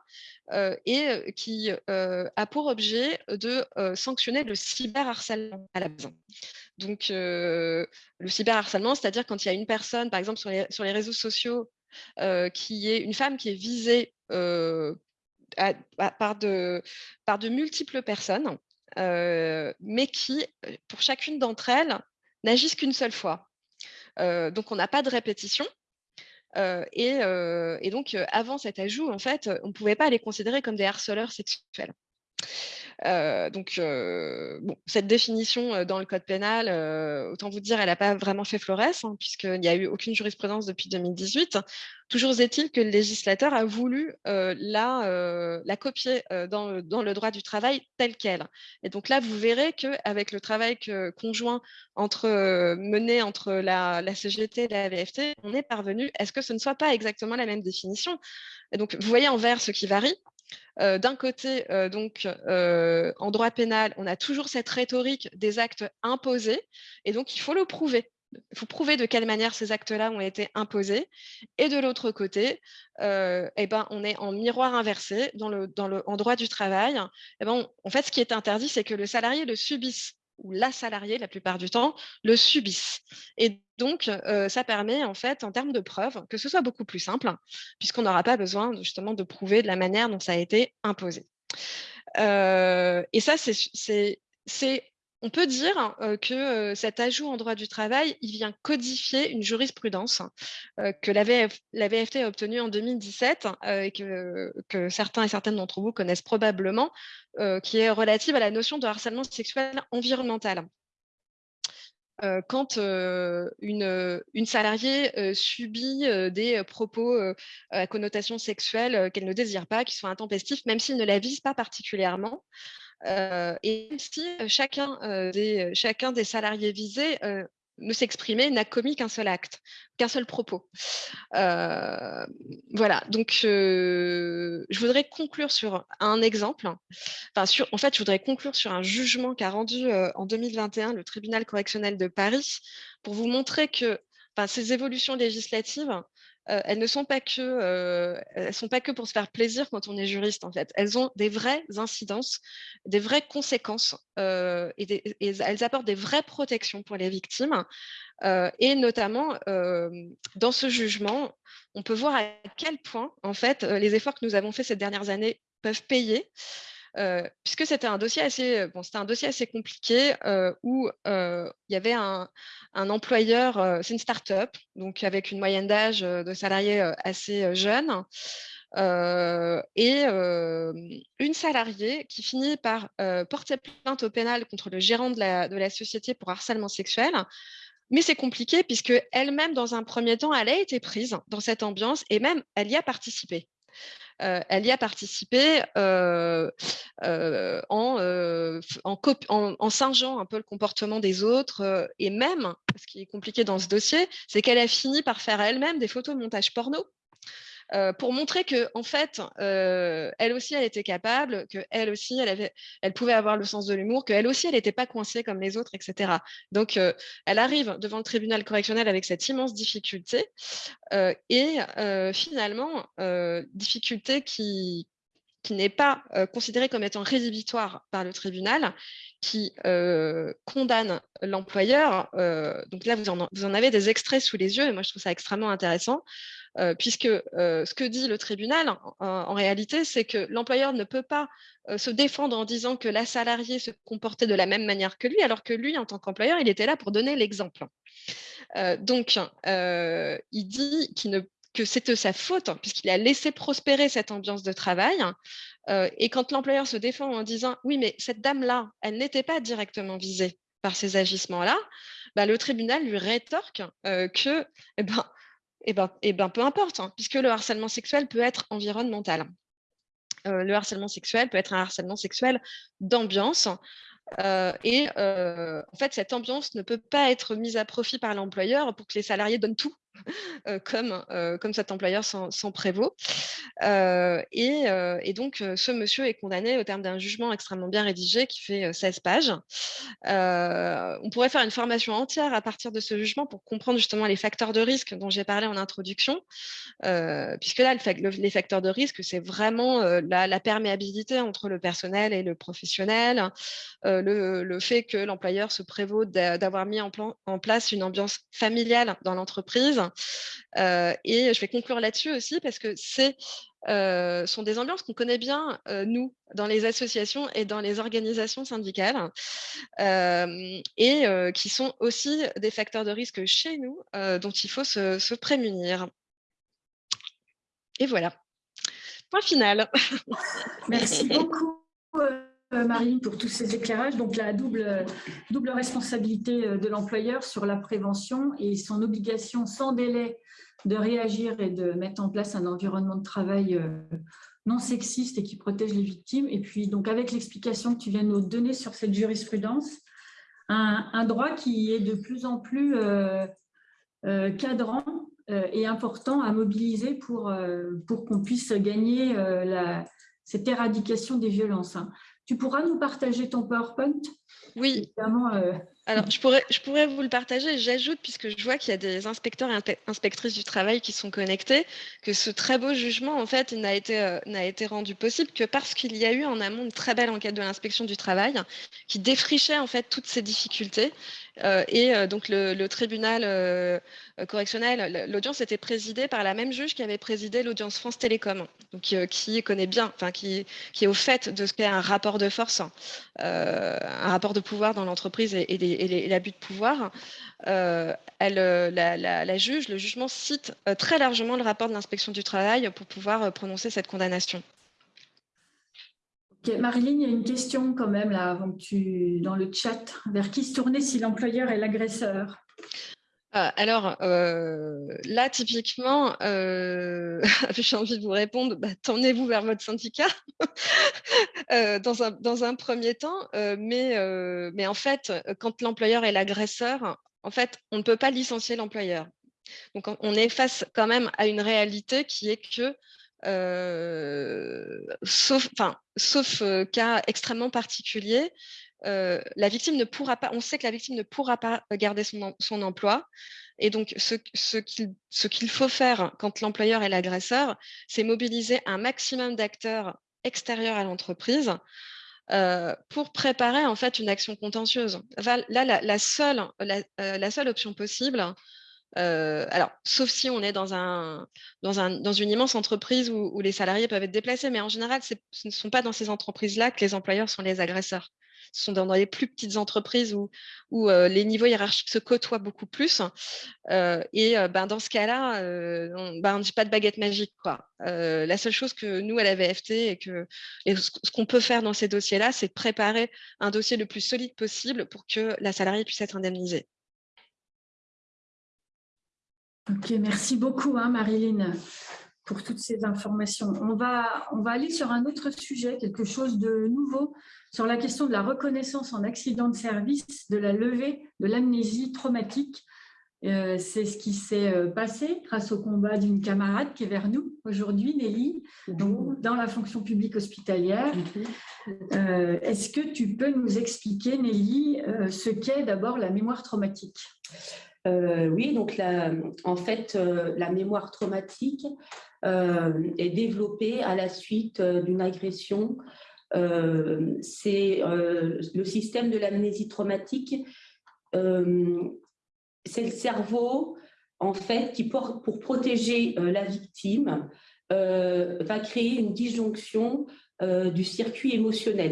et qui a pour objet de sanctionner le cyberharcèlement à la base. Donc, le cyberharcèlement, c'est-à-dire quand il y a une personne, par exemple sur les, sur les réseaux sociaux, qui est une femme qui est visée par, de, par de multiples personnes, mais qui, pour chacune d'entre elles, n'agissent qu'une seule fois. donc, on n'a pas de répétition. et, donc, avant cet ajout, en fait, on ne pouvait pas les considérer comme des harceleurs sexuels donc, bon, cette définition dans le code pénal, autant vous dire, elle n'a pas vraiment fait florès, hein, puisqu'il n'y a eu aucune jurisprudence depuis 2018. Toujours est-il que le législateur a voulu la, copier dans, le droit du travail tel quel. Et donc là, vous verrez qu'avec le travail conjoint mené entre la, la, CGT et la VFT, on est parvenu à ce que ce ne soit pas exactement la même définition. Et donc, vous voyez en vert ce qui varie. D'un côté, donc, en droit pénal, on a toujours cette rhétorique des actes imposés, et donc il faut le prouver. Il faut prouver de quelle manière ces actes-là ont été imposés. Et de l'autre côté, eh ben, on est en miroir inversé dans le, en droit du travail. Eh ben, en fait, ce qui est interdit, c'est que le salarié le subisse ou la salariée, la plupart du temps, le subissent. Et donc, ça permet, en fait, en termes de preuves, que ce soit beaucoup plus simple, puisqu'on n'aura pas besoin justement de prouver de la manière dont ça a été imposé. et ça, c'est on peut dire que cet ajout en droit du travail, il vient codifier une jurisprudence que la, VFT a obtenue en 2017 et que, certains et certaines d'entre vous connaissent probablement, qui est relative à la notion de harcèlement sexuel environnemental. quand une, une, salariée subit des propos à connotation sexuelle qu'elle ne désire pas, qui sont intempestifs, même s'ils ne la visent pas particulièrement, euh, et si chacun, des, chacun des salariés visés ne s'exprimait, n'a commis qu'un seul acte, qu'un seul propos. voilà, donc je voudrais conclure sur un exemple. Enfin, sur, en fait, je voudrais conclure sur un jugement qu'a rendu en 2021 le tribunal correctionnel de Paris pour vous montrer que ces évolutions législatives elles ne sont pas que, elles sont pas que pour se faire plaisir quand on est juriste en fait. Elles ont des vraies incidences, des vraies conséquences et, elles apportent des vraies protections pour les victimes. et notamment dans ce jugement, on peut voir à quel point en fait les efforts que nous avons faits ces dernières années peuvent payer. Puisque c'était un dossier assez, bon, c'était un dossier assez compliqué où il y avait un, employeur, c'est une start-up, donc avec une moyenne d'âge de salariés assez jeune, et une salariée qui finit par porter plainte au pénal contre le gérant de la, de la société pour harcèlement sexuel. Mais c'est compliqué puisque elle-même, dans un premier temps, elle a été prise dans cette ambiance et même elle y a participé. Euh, elle y a participé euh, euh, en, en, singeant un peu le comportement des autres. et même, ce qui est compliqué dans ce dossier, c'est qu'elle a fini par faire elle-même des photos de montage porno euh, pour montrer que en fait, euh, elle aussi, elle était capable, aussi, elle, avait, elle pouvait avoir le sens de l'humour, qu'elle aussi, elle n'était pas coincée comme les autres, etc. Donc, euh, elle arrive devant le tribunal correctionnel avec cette immense difficulté et finalement, difficulté qui, n'est pas considérée comme étant rédhibitoire par le tribunal, qui condamne l'employeur. donc là, vous en, avez des extraits sous les yeux, et moi, je trouve ça extrêmement intéressant. Euh, puisque euh, ce que dit le tribunal, en, réalité, c'est que l'employeur ne peut pas euh, se défendre en disant que la salariée se comportait de la même manière que lui, alors que lui, en tant qu'employeur, il était là pour donner l'exemple. donc, il dit que c'était sa faute, puisqu'il a laissé prospérer cette ambiance de travail. et quand l'employeur se défend en disant « oui, mais cette dame-là, elle n'était pas directement visée par ces agissements-là bah, le tribunal lui rétorque que eh ben, eh ben, eh ben, peu importe, hein, puisque le harcèlement sexuel peut être environnemental. Euh, le harcèlement sexuel peut être un harcèlement sexuel d'ambiance. Euh, et euh, en fait, cette ambiance ne peut pas être mise à profit par l'employeur pour que les salariés donnent tout comme, euh, comme cet employeur s'en prévaut. Euh, et, et, donc, ce monsieur est condamné au terme d'un jugement extrêmement bien rédigé qui fait 16 pages. on pourrait faire une formation entière à partir de ce jugement pour comprendre justement les facteurs de risque dont j'ai parlé en introduction, puisque là, le, les facteurs de risque, c'est vraiment la, la, perméabilité entre le personnel et le professionnel, le, le, fait que l'employeur se prévaut d'avoir mis en, plan, en place une ambiance familiale dans l'entreprise, euh, et je vais conclure là-dessus aussi parce que c'est euh, sont des ambiances qu'on connaît bien, euh, nous, dans les associations et dans les organisations syndicales, et qui sont aussi des facteurs de risque chez nous dont il faut se, prémunir. Et voilà. Point final. Merci beaucoup. Euh, Marie, pour tous ces éclairages. Donc, la double, responsabilité euh, de l'employeur sur la prévention et son obligation sans délai de réagir et de mettre en place un environnement de travail euh, non sexiste et qui protège les victimes. Et puis, donc, avec l'explication que tu viens de nous donner sur cette jurisprudence, un, droit qui est de plus en plus cadrant et important à mobiliser pour, qu'on puisse gagner cette éradication des violences. Hein. Tu pourras nous partager ton PowerPoint? Oui. Évidemment, euh, Alors, je pourrais, je pourrais vous le partager. J'ajoute, puisque je vois qu'il y a des inspecteurs et inspectrices du travail qui sont connectés, que ce très beau jugement, en fait, n'a été, euh, n'a été rendu possible que parce qu'il y a eu en amont une très belle enquête de l'inspection du travail qui défrichait, en fait, toutes ces difficultés et euh, donc le, tribunal euh, correctionnel, l'audience était présidée par la même juge qui avait présidé l'audience France Télécom, donc qui connaît bien, enfin qui, est au fait de ce qu'est un rapport de force, un rapport de pouvoir dans l'entreprise et, l'abus de pouvoir. elle, la, juge, le jugement cite très largement le rapport de l'inspection du travail pour pouvoir prononcer cette condamnation. Marilyn, il y a une question quand même là, avant dans le chat. Vers qui se tourner si l'employeur est l'agresseur? Ah, alors euh, là, typiquement, euh, j'ai envie de vous répondre, bah, tournez-vous vers votre syndicat euh, dans, un, premier temps, mais, mais en fait, quand l'employeur est l'agresseur, en fait, on ne peut pas licencier l'employeur. Donc, on est face quand même à une réalité qui est que sauf, sauf cas extrêmement particulier, la victime ne pourra pas, on sait que la victime ne pourra pas garder son, son emploi. Et donc, ce, ce qu'il faut faire quand l'employeur est l'agresseur, c'est mobiliser un maximum d'acteurs extérieurs à l'entreprise pour préparer en fait une action contentieuse. Là, la, seule, la, seule option possible, alors, sauf si on est dans, un, dans, un, dans une immense entreprise où, les salariés peuvent être déplacés, mais en général, ce ne sont pas dans ces entreprises-là que les employeurs sont les agresseurs. Ce sont dans, les plus petites entreprises où, les niveaux hiérarchiques se côtoient beaucoup plus. et ben, dans ce cas-là, on ben, ne dit pas de baguette magique. La seule chose que nous, à la VFT, et, que, et ce qu'on peut faire dans ces dossiers-là, c'est de préparer un dossier le plus solide possible pour que la salariée puisse être indemnisée. Ok, merci beaucoup hein, Marilyn pour toutes ces informations. On va, on va aller sur un autre sujet, quelque chose de nouveau, sur la question de la reconnaissance en accident de service, de la levée de l'amnésie traumatique. Euh, c'est ce qui s'est euh, passé grâce au combat d'une camarade qui est vers nous aujourd'hui, Nelly, donc dans la fonction publique hospitalière. Euh, est-ce que tu peux nous expliquer, Nelly, ce qu'est d'abord la mémoire traumatique? Euh, oui, donc en fait, euh, la mémoire traumatique euh, est développée à la suite d'une agression. c'est le système de l'amnésie traumatique. c'est le cerveau, en fait, qui, pour, pour protéger la victime, va créer une disjonction du circuit émotionnel.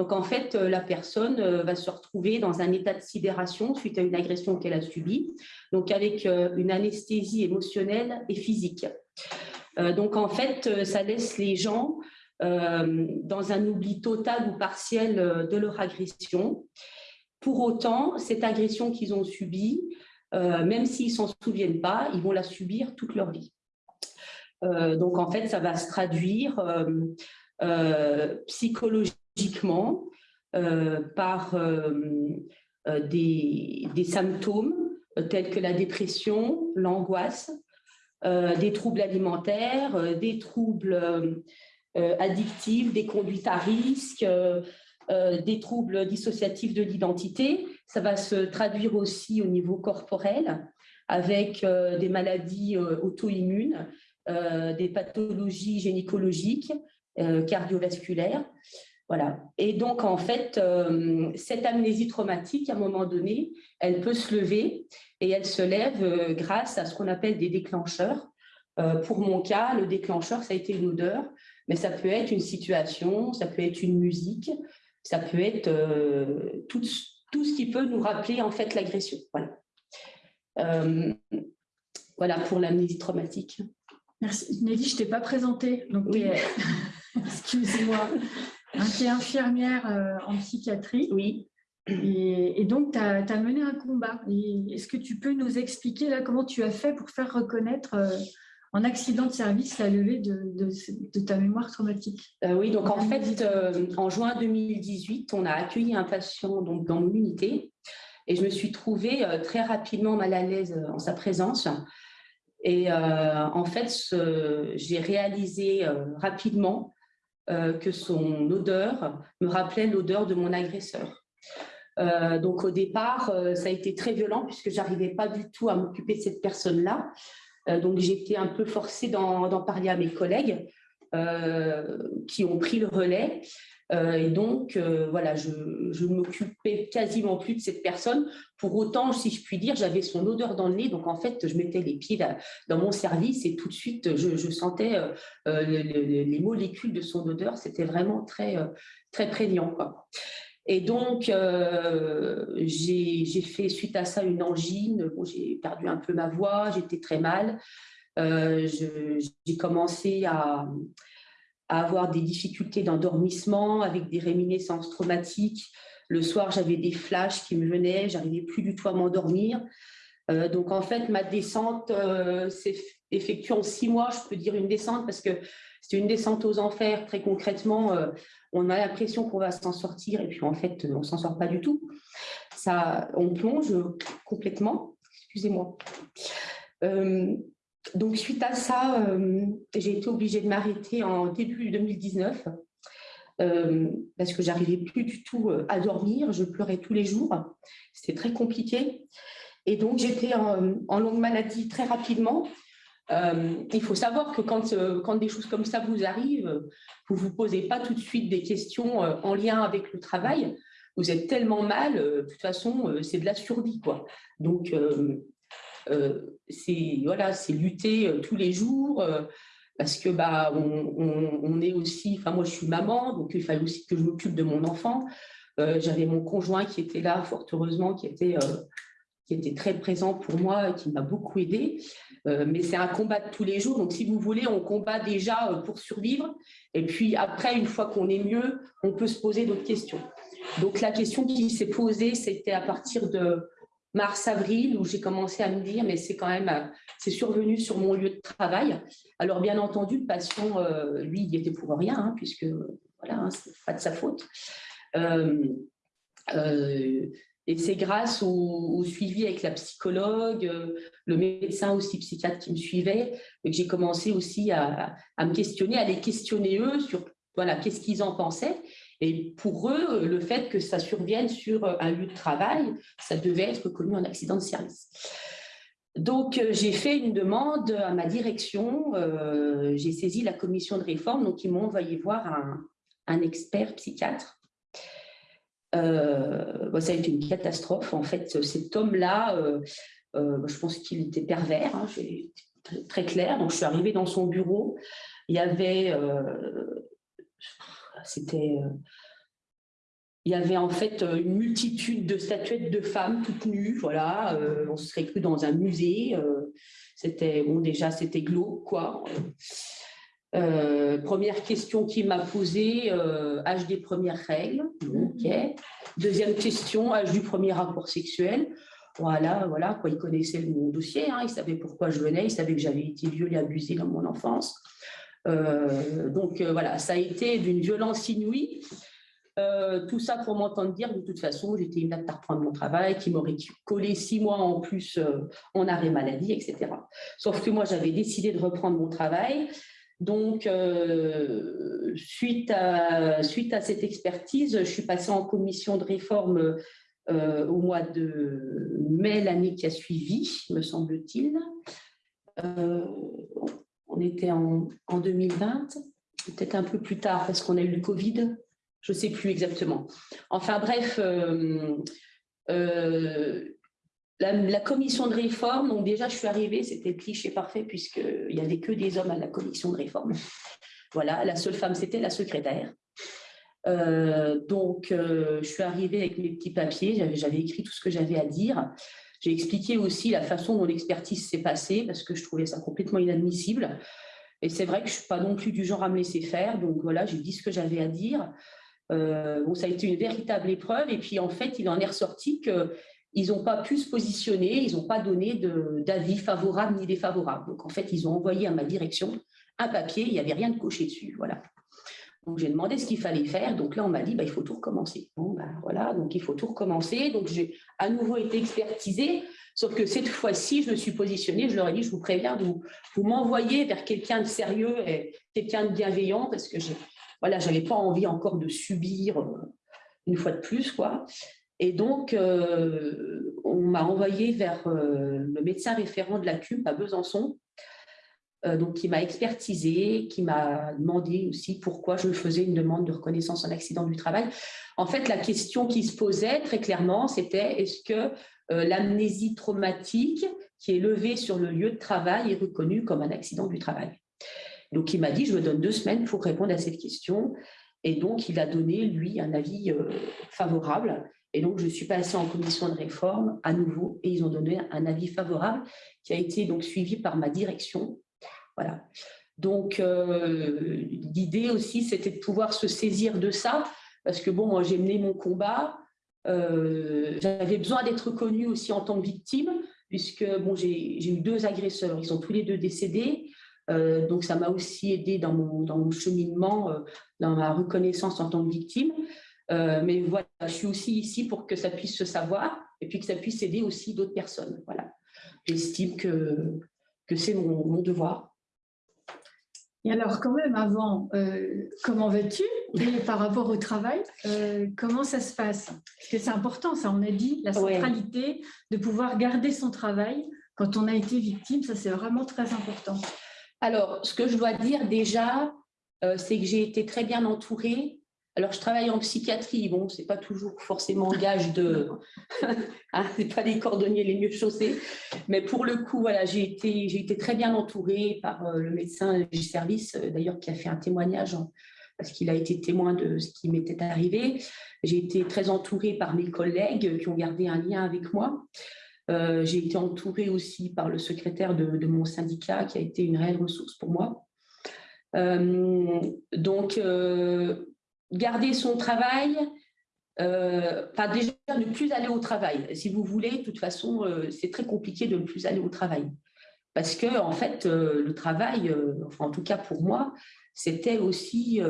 Donc, en fait, euh, la personne euh, va se retrouver dans un état de sidération suite à une agression qu'elle a subie, donc avec euh, une anesthésie émotionnelle et physique. Donc, en fait, ça laisse les gens dans un oubli total ou partiel de leur agression. Pour autant, cette agression qu'ils ont subie, même s'ils s'en souviennent pas, ils vont la subir toute leur vie. donc, en fait, ça va se traduire psychologiquement euh, par euh, euh, des, symptômes tels que la dépression, l'angoisse, des troubles alimentaires, des troubles addictifs, des conduites à risque, des troubles dissociatifs de l'identité. Ça va se traduire aussi au niveau corporel avec des maladies auto-immunes, des pathologies gynécologiques, cardiovasculaires. Voilà. Et donc, en fait, euh, cette amnésie traumatique, à un moment donné, elle peut se lever et elle se lève euh, grâce à ce qu'on appelle des déclencheurs. Euh, pour mon cas, le déclencheur, ça a été une odeur, mais ça peut être une situation, ça peut être une musique, ça peut être tout, tout, ce qui peut nous rappeler en fait l'agression. Voilà. voilà pour l'amnésie traumatique. Merci. Nelly, je ne t'ai pas présentée, donc oui. excuse-moi. Hein, qui est infirmière euh, en psychiatrie. Oui. Et, donc, tu as, mené un combat. Est-ce que tu peux nous expliquer là comment tu as fait pour faire reconnaître euh, en accident de service la levée de, ta mémoire traumatique? Euh, Oui, donc en, fait, en juin 2018, on a accueilli un patient donc, dans mon unité et je me suis trouvée très rapidement mal à l'aise en sa présence. Et en fait, j'ai réalisé rapidement que son odeur me rappelait l'odeur de mon agresseur. donc au départ, ça a été très violent puisque j'arrivais pas du tout à m'occuper de cette personne-là. donc j'étais un peu forcée d'en parler à mes collègues qui ont pris le relais. Euh, et donc, euh, voilà, je ne m'occupais quasiment plus de cette personne. Pour autant, si je puis dire, j'avais son odeur dans le nez. Donc, en fait, je mettais les pieds dans mon service et tout de suite, je, sentais euh, les, molécules de son odeur. C'était vraiment très, très prégnant. Quoi. Et donc, j'ai fait suite à ça une angine. j'ai perdu un peu ma voix, j'étais très mal. j'ai commencé à, à avoir des difficultés d'endormissement avec des réminiscences traumatiques. Le soir, j'avais des flashs qui me venaient, j'arrivais plus du tout à m'endormir. Euh, donc, en fait, ma descente euh, s'est effectuée en six mois. Je peux dire une descente parce que c'est une descente aux enfers. Très concrètement, euh, on a l'impression qu'on va s'en sortir et puis en fait, on s'en sort pas du tout. Ça, on plonge complètement. Excusez-moi. Donc, suite à ça, euh, j'ai été obligée de m'arrêter en début 2019 euh, parce que j'arrivais plus du tout euh, à dormir. Je pleurais tous les jours. C'était très compliqué. Et donc, j'étais en, longue maladie très rapidement. il faut savoir que quand, des choses comme ça vous arrivent, vous ne vous posez pas tout de suite des questions en lien avec le travail. Vous êtes tellement mal, de toute façon, c'est de la survie. Quoi. Donc, c'est voilà, lutter euh, tous les jours euh, parce que bah on, est aussi, enfin moi je suis maman, donc il fallait aussi que je m'occupe de mon enfant. J'avais mon conjoint qui était là, fort heureusement, qui était qui était très présent pour moi et qui m'a beaucoup aidé. mais c'est un combat de tous les jours. Donc, si vous voulez, on combat déjà pour survivre. Et puis après, une fois qu'on est mieux, on peut se poser d'autres questions. Donc, la question qui s'est posée, c'était à partir de, mars-avril, où j'ai commencé à me dire, mais c'est quand même, euh, c'est survenu sur mon lieu de travail. Alors, bien entendu, le patient, euh, lui, il était pour rien, hein, puisque, voilà, hein, c'est pas de sa faute. Euh, et c'est grâce au, suivi avec la psychologue, le médecin aussi psychiatre qui me suivait, que j'ai commencé aussi à, à, me questionner, à les questionner eux sur voilà, qu'est-ce qu'ils en pensaient. Et pour eux, le fait que ça survienne sur un lieu de travail, ça devait être connu en accident de service. Donc, euh, j'ai fait une demande à ma direction, euh, j'ai saisi la commission de réforme, donc ils m'ont envoyé voir un, expert psychiatre. Euh, ça a été une catastrophe. En fait, cet homme-là, je pense qu'il était pervers, hein, très, très, clair. Donc, je suis arrivée dans son bureau. Il y avait c'était euh, il y avait en fait euh, une multitude de statuettes de femmes toutes nues, voilà, euh, on serait cru dans un musée, c'était, bon déjà c'était glauque quoi. première question qu'il m'a posée, âge des premières règles, ok. Deuxième question, âge du premier rapport sexuel, voilà, voilà, quoi, il connaissait mon dossier, hein, il savait pourquoi je venais, il savait que j'avais été violée, abusée dans mon enfance. Euh, donc euh, voilà, ça a été d'une violence inouïe. Euh, tout ça pour m'entendre dire de toute façon, j'étais une à reprendre mon travail, qui m'aurait collé six mois en plus en arrêt maladie, etc. Sauf que moi, j'avais décidé de reprendre mon travail. Donc, suite, à, suite à cette expertise, je suis passée en commission de réforme au mois de mai l'année qui a suivi, me semble-t-il on était en, 2020, peut-être un peu plus tard parce qu'on a eu le Covid, je ne sais plus exactement. Enfin bref, euh, euh, la, commission de réforme, donc déjà je suis arrivée, c'était cliché parfait puisqu'il n'y avait que des hommes à la commission de réforme. Voilà, la seule femme c'était la secrétaire. Euh, donc je suis arrivée avec mes petits papiers, j'avais écrit tout ce que j'avais à dire. J'ai expliqué aussi la façon dont l'expertise s'est passée parce que je trouvais ça complètement inadmissible. Et c'est vrai que je ne suis pas non plus du genre à me laisser faire. Donc voilà, j'ai dit ce que j'avais à dire. Euh, bon, ça a été une véritable épreuve. Et puis en fait, il en est ressorti qu'ils n'ont pas pu se positionner, ils n'ont pas donné d'avis favorable ni défavorable. Donc en fait, ils ont envoyé à ma direction un papier, il n'y avait rien de coché dessus. Voilà. Donc, j'ai demandé ce qu'il fallait faire. Donc là, on m'a dit, bah, il faut tout recommencer. Bon, bah, voilà, donc il faut tout recommencer. Donc, j'ai à nouveau été expertisée. Sauf que cette fois-ci, je me suis positionnée, je leur ai dit, je vous préviens, vous, vous m'envoyez vers quelqu'un de sérieux et quelqu'un de bienveillant parce que je voilà, n'avais pas envie encore de subir euh, une fois de plus. quoi. Et donc, on m'a envoyé vers le médecin référent de la CUP à Besançon, donc qui m'a expertisé, qui m'a demandé aussi pourquoi je faisais une demande de reconnaissance en accident du travail. En fait, la question qui se posait très clairement, c'était est-ce que l'amnésie traumatique qui est levée sur le lieu de travail est reconnue comme un accident du travail? Donc, il m'a dit, je me donne deux semaines pour répondre à cette question. Et donc, il a donné, lui, un avis euh, favorable. Et donc, je suis passée en commission de réforme à nouveau et ils ont donné un avis favorable qui a été donc suivi par ma direction. Donc, euh, l'idée aussi, c'était de pouvoir se saisir de ça parce que, bon, j'ai mené mon combat. Euh, j'avais besoin d'être reconnue aussi en tant que victime puisque, bon, j'ai eu deux agresseurs. Ils sont tous les deux décédés. Euh, donc, ça m'a aussi aidé dans mon, cheminement, dans ma reconnaissance en tant que victime. Mais voilà, je suis aussi ici pour que ça puisse se savoir et puis que ça puisse aider aussi d'autres personnes. Voilà. J'estime que, que c'est mon, devoir. Et alors, quand même, avant, comment vas-tu? Et par rapport au travail, comment ça se passe? Parce que c'est important, ça, on a dit, la centralité de pouvoir garder son travail quand on a été victime, ça, c'est vraiment très important. Alors, ce que je dois dire déjà, euh, c'est que j'ai été très bien entourée. Alors, je travaille en psychiatrie. Bon, ce n'est pas toujours forcément gage de... hein, ce pas les cordonniers les mieux chaussés. Mais pour le coup, voilà, j'ai été, été très bien entourée par euh, le médecin du service, euh, d'ailleurs, qui a fait un témoignage parce qu'il a été témoin de ce qui m'était arrivé. J'ai été très entourée par mes collègues qui ont gardé un lien avec moi. Euh, j'ai été entourée aussi par le secrétaire de, mon syndicat qui a été une réelle ressource pour moi. Euh, donc, euh, garder son travail, enfin déjà ne plus aller au travail. Si vous voulez, de toute façon, c'est très compliqué de ne plus aller au travail. Parce que, en fait, le travail, enfin, en tout cas pour moi, c'était aussi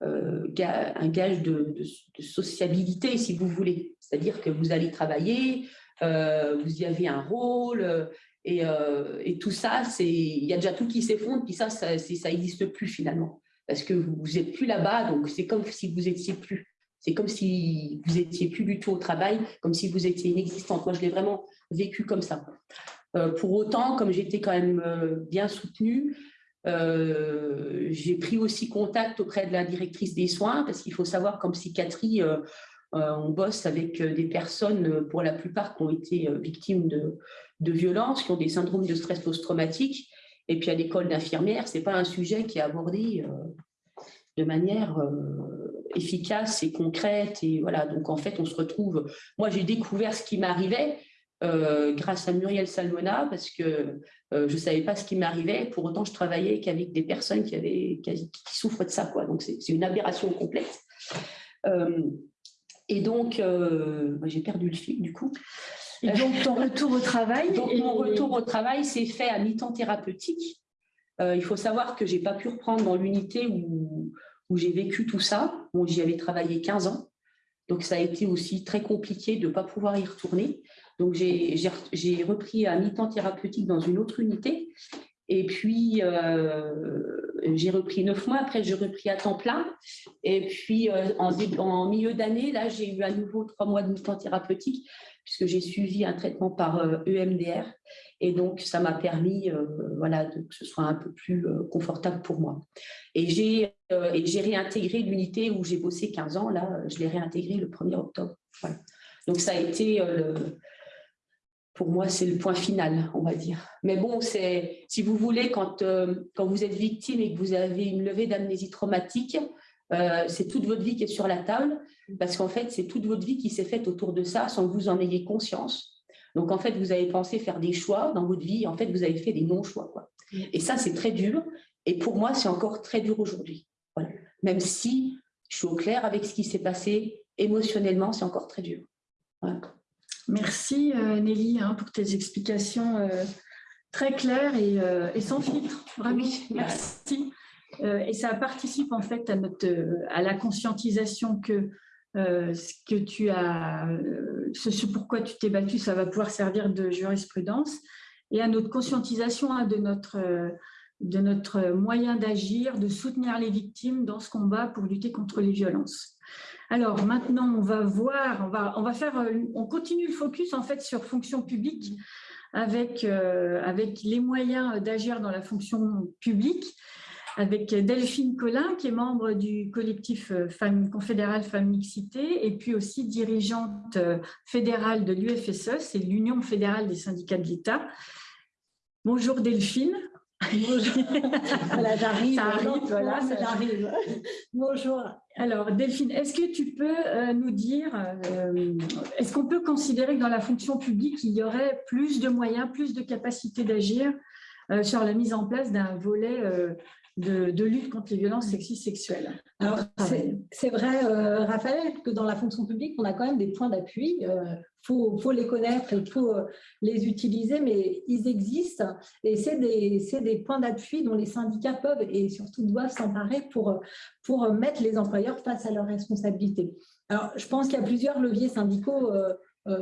un gage de, sociabilité, si vous voulez. C'est-à-dire que vous allez travailler, euh, vous y avez un rôle, euh, euh, et, tout ça, il y a déjà tout qui s'effondre, puis ça, ça n'existe plus finalement, parce que vous n'êtes plus là-bas, donc c'est comme si vous étiez plus. C'est comme si vous étiez plus du tout au travail, comme si vous étiez inexistante. Moi, je l'ai vraiment vécu comme ça. pour autant, comme j'étais quand même bien soutenue, j'ai pris aussi contact auprès de la directrice des soins, parce qu'il faut savoir qu'en psychiatrie, euh, on bosse avec euh, des personnes, euh, pour la plupart, qui ont été victimes de, violences, qui ont des syndromes de stress post-traumatique. Et puis à l'école d'infirmière, ce n'est pas un sujet qui est abordé de manière efficace et concrète. Et voilà, donc en fait, on se retrouve. Moi, j'ai découvert ce qui m'arrivait grâce à Muriel Salmona parce que je ne savais pas ce qui m'arrivait. Pour autant, je travaillais qu'avec des personnes qui, avaient, qui, souffrent de ça. Quoi. Donc, c'est une aberration complète. Et donc, euh, j'ai perdu le fil du coup. Et donc, ton retour au travail Donc, mon retour au travail s'est fait à mi-temps thérapeutique. Euh, il faut savoir que je n'ai pas pu reprendre dans l'unité où, où j'ai vécu tout ça. Bon, J'y avais travaillé 15 ans. Donc, ça a été aussi très compliqué de ne pas pouvoir y retourner. Donc, j'ai repris à mi-temps thérapeutique dans une autre unité. Et puis, euh, j'ai repris neuf mois. Après, j'ai repris à temps plein. Et puis, euh, en, milieu d'année, là, j'ai eu à nouveau trois mois de mi-temps thérapeutique puisque j'ai suivi un traitement par EMDR. E et donc, ça m'a permis euh, voilà, que ce soit un peu plus confortable pour moi. Et j'ai réintégré l'unité où j'ai bossé 15 ans. Là, je l'ai réintégré le 1er octobre. Donc, ça a été pour moi, c'est le point final, on va dire. Mais bon, si vous voulez, quand, euh, quand vous êtes victime et que vous avez une levée d'amnésie traumatique, euh, c'est toute votre vie qui est sur la table, parce qu'en fait, c'est toute votre vie qui s'est faite autour de ça sans que vous en ayez conscience. Donc, en fait, vous avez pensé faire des choix dans votre vie, en fait, vous avez fait des non-choix. Et ça, c'est très dur. Et pour moi, c'est encore très dur aujourd'hui. Voilà. Même si je suis au clair avec ce qui s'est passé émotionnellement, c'est encore très dur. Voilà. Merci euh, Nelly hein, pour tes explications euh, très claires euh, et, sans filtre. Vraiment, merci. Et ça participe en fait à, notre, à la conscientisation que ce que tu as, ce, pourquoi tu t'es battu, ça va pouvoir servir de jurisprudence et à notre conscientisation hein, de notre de notre moyen d'agir, de soutenir les victimes dans ce combat pour lutter contre les violences. Alors maintenant, on va voir, on va, on va faire, on continue le focus en fait sur fonction publique avec, avec les moyens d'agir dans la fonction publique avec Delphine Collin, qui est membre du collectif euh, Femmes confédérale Femmes Mixité, et puis aussi dirigeante euh, fédérale de l'UFSE, c'est l'Union fédérale des syndicats de l'État. Bonjour Delphine. Bonjour. voilà, j'arrive. voilà, j'arrive. Bonjour. Alors, Delphine, est-ce que tu peux euh, nous dire, est-ce qu'on peut considérer que dans la fonction publique, il y aurait plus de moyens, plus de capacités d'agir sur la mise en place d'un volet de, lutte contre les violences sexistes sexuelles. Alors, c'est vrai, euh, Raphaël, que dans la fonction publique, on a quand même des points d'appui. Il euh, faut, les connaître, il faut euh, les utiliser, mais ils existent. Et c'est des, des, points d'appui dont les syndicats peuvent et surtout doivent s'emparer pour, pour mettre les employeurs face à leurs responsabilités. Alors, je pense qu'il y a plusieurs leviers syndicaux euh,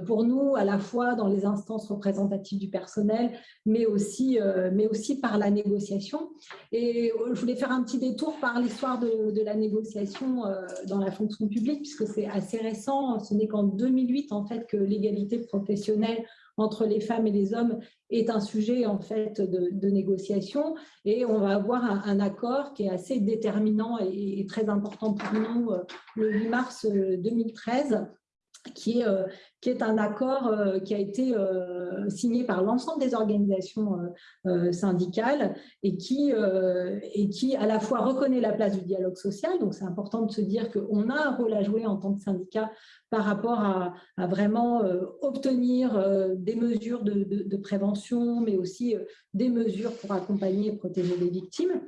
pour nous, à la fois dans les instances représentatives du personnel, mais aussi, euh, mais aussi par la négociation. Et euh, je voulais faire un petit détour par l'histoire de, la négociation dans la fonction publique, puisque c'est assez récent. Ce n'est qu'en 2008 en fait, que l'égalité professionnelle entre les femmes et les hommes est un sujet en fait de, négociation et on va avoir un, accord qui est assez déterminant et, très important pour nous le 8 mars 2013 qui est, euh, qui est un accord euh, qui a été euh, signé par l'ensemble des organisations syndicales et qui, à la fois reconnaît la place du dialogue social, donc c'est important de se dire qu'on a un rôle à jouer en tant que syndicat par rapport à, vraiment obtenir des mesures de, prévention, mais aussi des mesures pour accompagner et protéger les victimes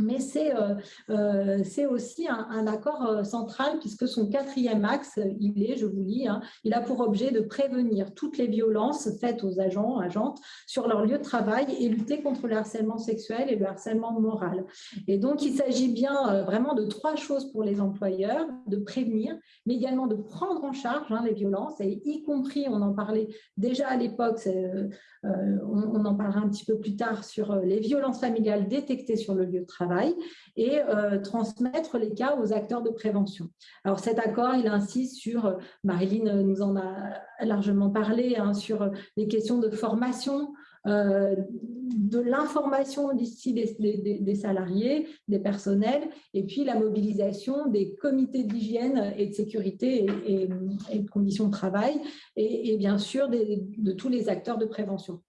mais c'est euh, euh, aussi un, accord euh, central puisque son quatrième axe, il est, je vous lis, hein, il a pour objet de prévenir toutes les violences faites aux agents, agentes sur leur lieu de travail et lutter contre le harcèlement sexuel et le harcèlement moral. Et donc, il s'agit bien vraiment de trois choses pour les employeurs, de prévenir, mais également de prendre en charge hein, les violences, et y compris, on en parlait déjà à l'époque, on, en parlera un petit peu plus tard, sur les violences familiales détectées sur le lieu de travail et euh, transmettre les cas aux acteurs de prévention. Alors cet accord, il insiste sur, euh, Marilyn nous en a largement parlé, hein, sur les questions de formation, euh, de l'information d'ici des, salariés, des personnels, et puis la mobilisation des comités d'hygiène et de sécurité et, de conditions de travail, et, bien sûr de tous les acteurs de prévention.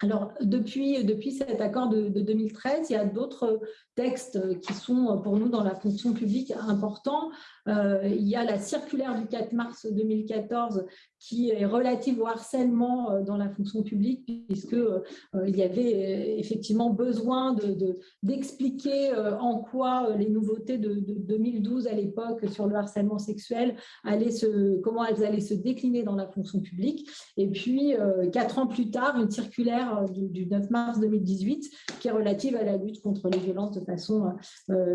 Alors, depuis, cet accord de, 2013, il y a d'autres textes qui sont pour nous dans la fonction publique importants. Euh, il y a la circulaire du 4 mars 2014 qui est relative au harcèlement euh, dans la fonction publique, puisqu'il euh, il y avait effectivement besoin d'expliquer de, en quoi les nouveautés de, 2012 à l'époque sur le harcèlement sexuel, allaient se, comment elles allaient se décliner dans la fonction publique. Et puis, quatre ans plus tard, une circulaire du, 9 mars 2018 qui est relative à la lutte contre les violences de façon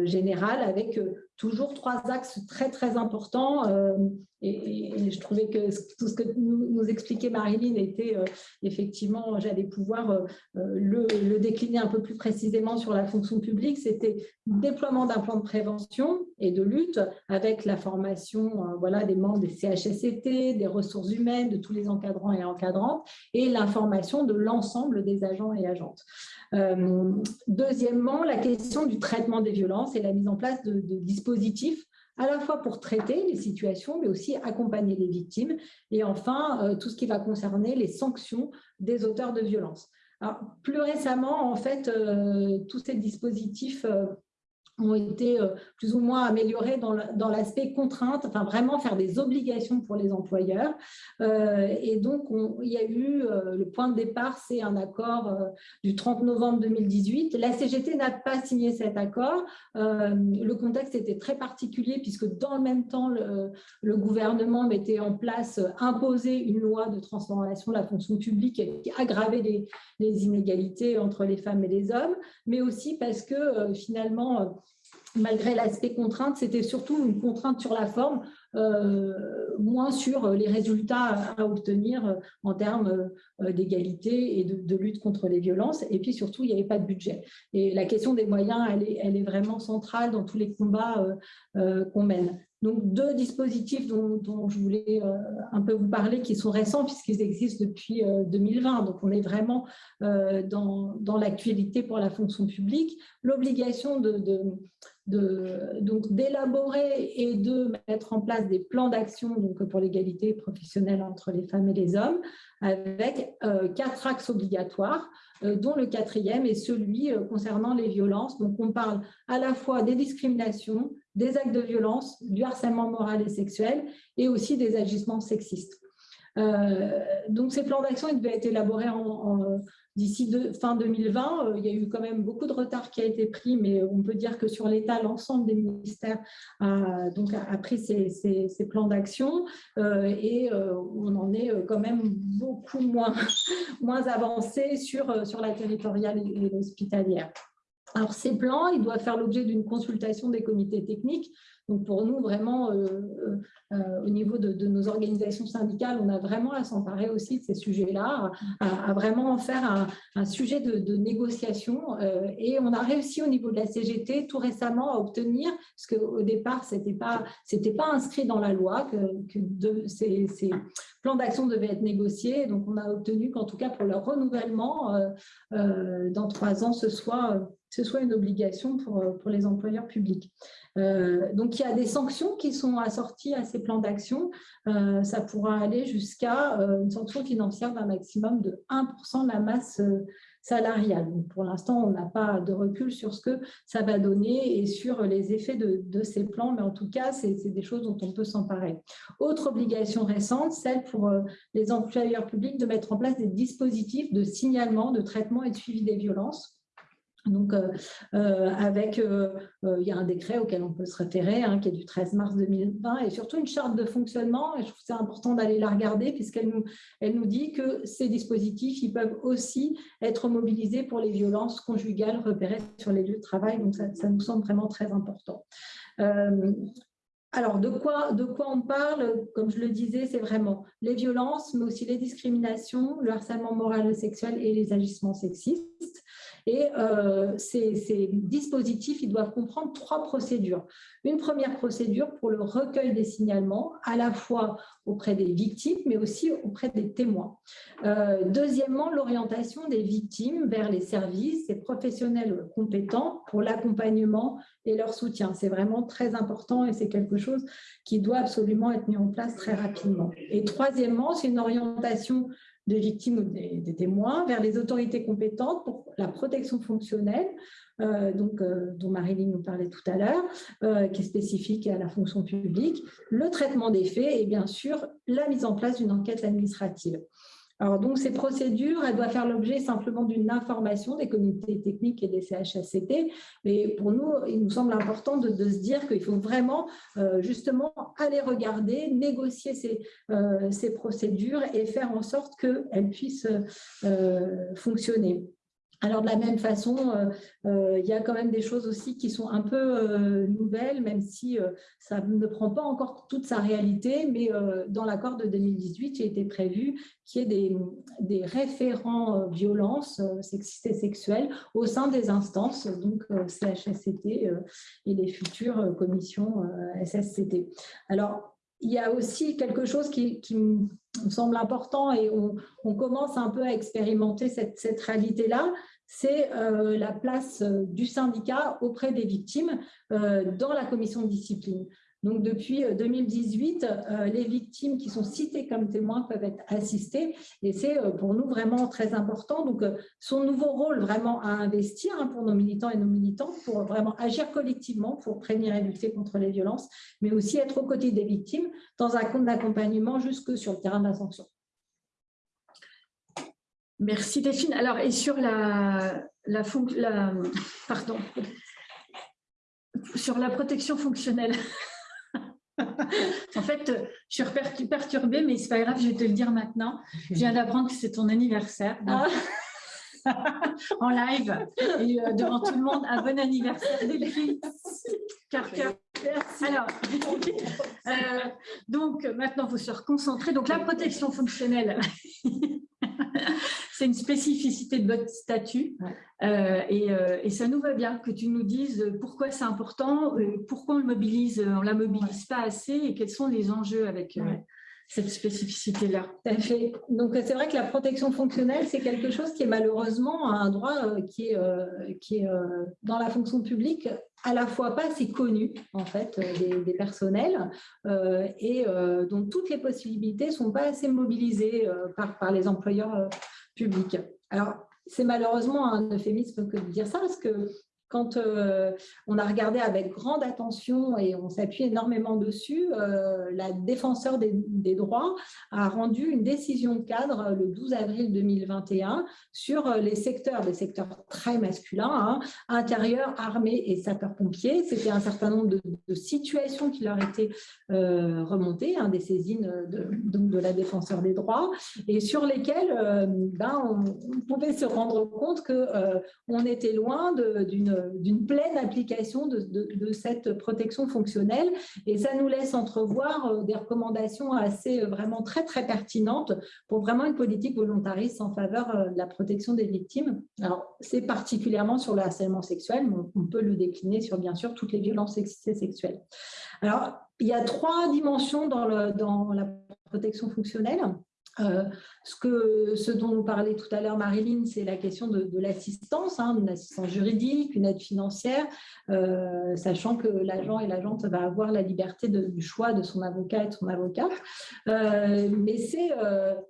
générale, avec toujours trois axes très, très importants. Euh, et, je trouvais que tout ce que nous, expliquait Marilyn était euh, effectivement, j'allais pouvoir euh, le, décliner un peu plus précisément sur la fonction publique. C'était le déploiement d'un plan de prévention et de lutte avec la formation voilà, des membres des CHSCT, des ressources humaines, de tous les encadrants et encadrantes, et l'information de l'ensemble des agents et agentes. deuxièmement, la question du traitement des violences et la mise en place de dispositifs à la fois pour traiter les situations, mais aussi accompagner les victimes. Et enfin, euh, tout ce qui va concerner les sanctions des auteurs de violences. plus récemment, en fait, euh, tous ces dispositifs euh, ont été euh, plus ou moins améliorés dans l'aspect contrainte, enfin vraiment faire des obligations pour les employeurs. Euh, et donc, il y a eu, euh, le point de départ, c'est un accord du 30 novembre 2018. La CGT n'a pas signé cet accord. le contexte était très particulier puisque dans le même temps, le, gouvernement mettait en place, imposait une loi de transformation de la fonction publique qui aggravait les, les inégalités entre les femmes et les hommes, mais aussi parce que finalement, malgré l'aspect contrainte, c'était surtout une contrainte sur la forme, euh, moins sur les résultats à, obtenir euh, en termes euh, d'égalité et de, lutte contre les violences. Et puis surtout, il n'y avait pas de budget. Et la question des moyens, elle est, vraiment centrale dans tous les combats qu'on mène. Donc, deux dispositifs dont, je voulais euh, un peu vous parler qui sont récents puisqu'ils existent depuis 2020. Donc, on est vraiment dans l'actualité pour la fonction publique. L'obligation de, d'élaborer et de mettre en place des plans d'action pour l'égalité professionnelle entre les femmes et les hommes avec quatre axes obligatoires euh, dont le quatrième est celui euh, concernant les violences. Donc, on parle à la fois des discriminations, des actes de violence, du harcèlement moral et sexuel, et aussi des agissements sexistes. Euh, donc, ces plans d'action devaient être élaborés en, D'ici fin 2020, euh, il y a eu quand même beaucoup de retard qui a été pris, mais on peut dire que sur l'État, l'ensemble des ministères a, donc, pris ces, plans d'action euh, et euh, on en est quand même beaucoup moins, moins avancé sur, sur la territoriale et l'hospitalière. Alors, ces plans, ils doivent faire l'objet d'une consultation des comités techniques donc pour nous, vraiment, euh, euh, euh, au niveau de, nos organisations syndicales, on a vraiment à s'emparer aussi de ces sujets-là, à, vraiment en faire un, sujet de, négociation. et on a réussi au niveau de la CGT tout récemment à obtenir, parce qu'au départ, ce n'était pas, pas inscrit dans la loi que, ces, plans d'action devaient être négociés. Donc on a obtenu qu'en tout cas pour leur renouvellement, dans trois ans, ce soit, ce soit une obligation pour, pour les employeurs publics. Euh, donc, il y a des sanctions qui sont assorties à ces plans d'action. Euh, ça pourra aller jusqu'à euh, une sanction financière d'un maximum de 1% de la masse salariale. pour l'instant, on n'a pas de recul sur ce que ça va donner et sur les effets de, ces plans, mais en tout cas, c'est des choses dont on peut s'emparer. Autre obligation récente, celle pour les employeurs publics de mettre en place des dispositifs de signalement, de traitement et de suivi des violences donc, euh, euh, avec, euh, il y a un décret auquel on peut se référer, hein, qui est du 13 mars 2020, et surtout une charte de fonctionnement, je trouve c'est important d'aller la regarder, puisqu'elle nous, elle nous dit que ces dispositifs, ils peuvent aussi être mobilisés pour les violences conjugales repérées sur les lieux de travail, donc ça, ça nous semble vraiment très important. alors, de quoi, de quoi on parle? Comme je le disais, c'est vraiment les violences, mais aussi les discriminations, le harcèlement moral et sexuel et les agissements sexistes. Et euh, ces, dispositifs, ils doivent comprendre trois procédures. Une première procédure pour le recueil des signalements, à la fois auprès des victimes, mais aussi auprès des témoins. Euh, deuxièmement, l'orientation des victimes vers les services et professionnels compétents pour l'accompagnement et leur soutien. C'est vraiment très important et c'est quelque chose qui doit absolument être mis en place très rapidement. Et troisièmement, c'est une orientation des victimes ou des, témoins vers les autorités compétentes pour la protection fonctionnelle, euh, donc, euh, dont Marilyn nous parlait tout à l'heure, euh, qui est spécifique à la fonction publique, le traitement des faits et bien sûr la mise en place d'une enquête administrative. Alors, donc, ces procédures, elles doivent faire l'objet simplement d'une information des comités techniques et des CHSCT. Mais pour nous, il nous semble important de, se dire qu'il faut vraiment, euh, justement, aller regarder, négocier ces, euh, ces, procédures et faire en sorte qu'elles puissent euh, fonctionner. Alors, de la même façon, euh, euh, il y a quand même des choses aussi qui sont un peu euh, nouvelles, même si ça ne prend pas encore toute sa réalité, mais dans l'accord de 2018, il été prévu qu'il y ait des, référents violences sexistes et sexuelles au sein des instances, donc CHSCT et les futures commissions SSCT. Alors, il y a aussi quelque chose qui, me semble important et on, commence un peu à expérimenter cette réalité-là, c'est euh, la place euh, du syndicat auprès des victimes euh, dans la commission de discipline. Donc, depuis 2018, les victimes qui sont citées comme témoins peuvent être assistées et c'est pour nous vraiment très important. Donc, son nouveau rôle vraiment à investir hein, pour nos militants et nos militantes pour vraiment agir collectivement pour prévenir et lutter contre les violences, mais aussi être aux côtés des victimes dans un compte d'accompagnement jusque sur le terrain de la sanction. Merci Delphine. Alors, et sur la, la, pardon, sur la protection fonctionnelle, en fait, je suis perturbée, mais c'est pas grave, je vais te le dire maintenant. Je viens d'apprendre que c'est ton anniversaire. Ah. en live et euh, devant tout le monde, un bon anniversaire Delphine. Alors, euh, donc maintenant, il faut se reconcentrer. Donc, la protection fonctionnelle, c'est une spécificité de votre statut. et, et, ça nous va bien que tu nous dises pourquoi c'est important, pourquoi on le mobilise, on la mobilise pas assez et quels sont les enjeux avec cette spécificité-là. Donc, c'est vrai que la protection fonctionnelle, c'est quelque chose qui est malheureusement un droit euh, qui est, euh, qui est euh, dans la fonction publique à la fois pas assez connu en fait des, personnels et dont toutes les possibilités sont pas assez mobilisées par, par les employeurs publics. Alors, c'est malheureusement un euphémisme que de dire ça, parce que quand euh, on a regardé avec grande attention et on s'appuie énormément dessus, euh, la défenseur des, droits a rendu une décision de cadre le 12 avril 2021 sur les secteurs, des secteurs très masculins, hein, intérieur, armée et sapeurs-pompiers. C'était un certain nombre de, situations qui leur étaient euh, remontées, hein, des saisines de, de, la défenseur des droits, et sur lesquelles ben, on, on, pouvait se rendre compte qu'on était loin d'une d'une pleine application de, cette protection fonctionnelle. Et ça nous laisse entrevoir euh, des recommandations assez euh, vraiment très, très pertinentes pour vraiment une politique volontariste en faveur euh, de la protection des victimes. Alors, c'est particulièrement sur le harcèlement sexuel, mais on peut le décliner sur, bien sûr, toutes les violences sexuelles. Alors, il y a trois dimensions dans, la protection fonctionnelle. Euh, ce, que, ce dont nous parlait tout à l'heure Marilyn, c'est la question de, l'assistance, hein, une assistance juridique, une aide financière, euh, sachant que l'agent et l'agente va avoir la liberté du choix de son avocat et de son avocat. Euh, mais c'est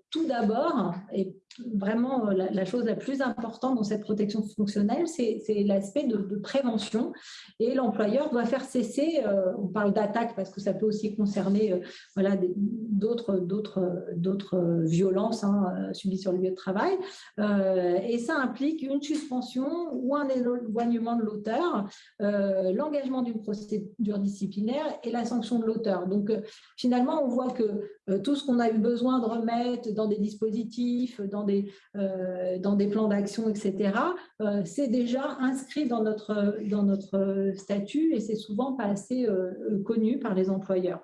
tout d'abord, et vraiment la, chose la plus importante dans cette protection fonctionnelle, c'est l'aspect de, prévention. Et l'employeur doit faire cesser, on parle d'attaque parce que ça peut aussi concerner voilà, d'autres violences hein, euh, subies sur le lieu de travail. Euh, et ça implique une suspension ou un éloignement de l'auteur, euh, l'engagement d'une procédure disciplinaire et la sanction de l'auteur. Donc finalement, on voit que tout ce qu'on a eu besoin de remettre dans des dispositifs, dans des, des plans d'action, etc., c'est déjà inscrit dans notre, dans notre statut et c'est souvent pas assez connu par les employeurs.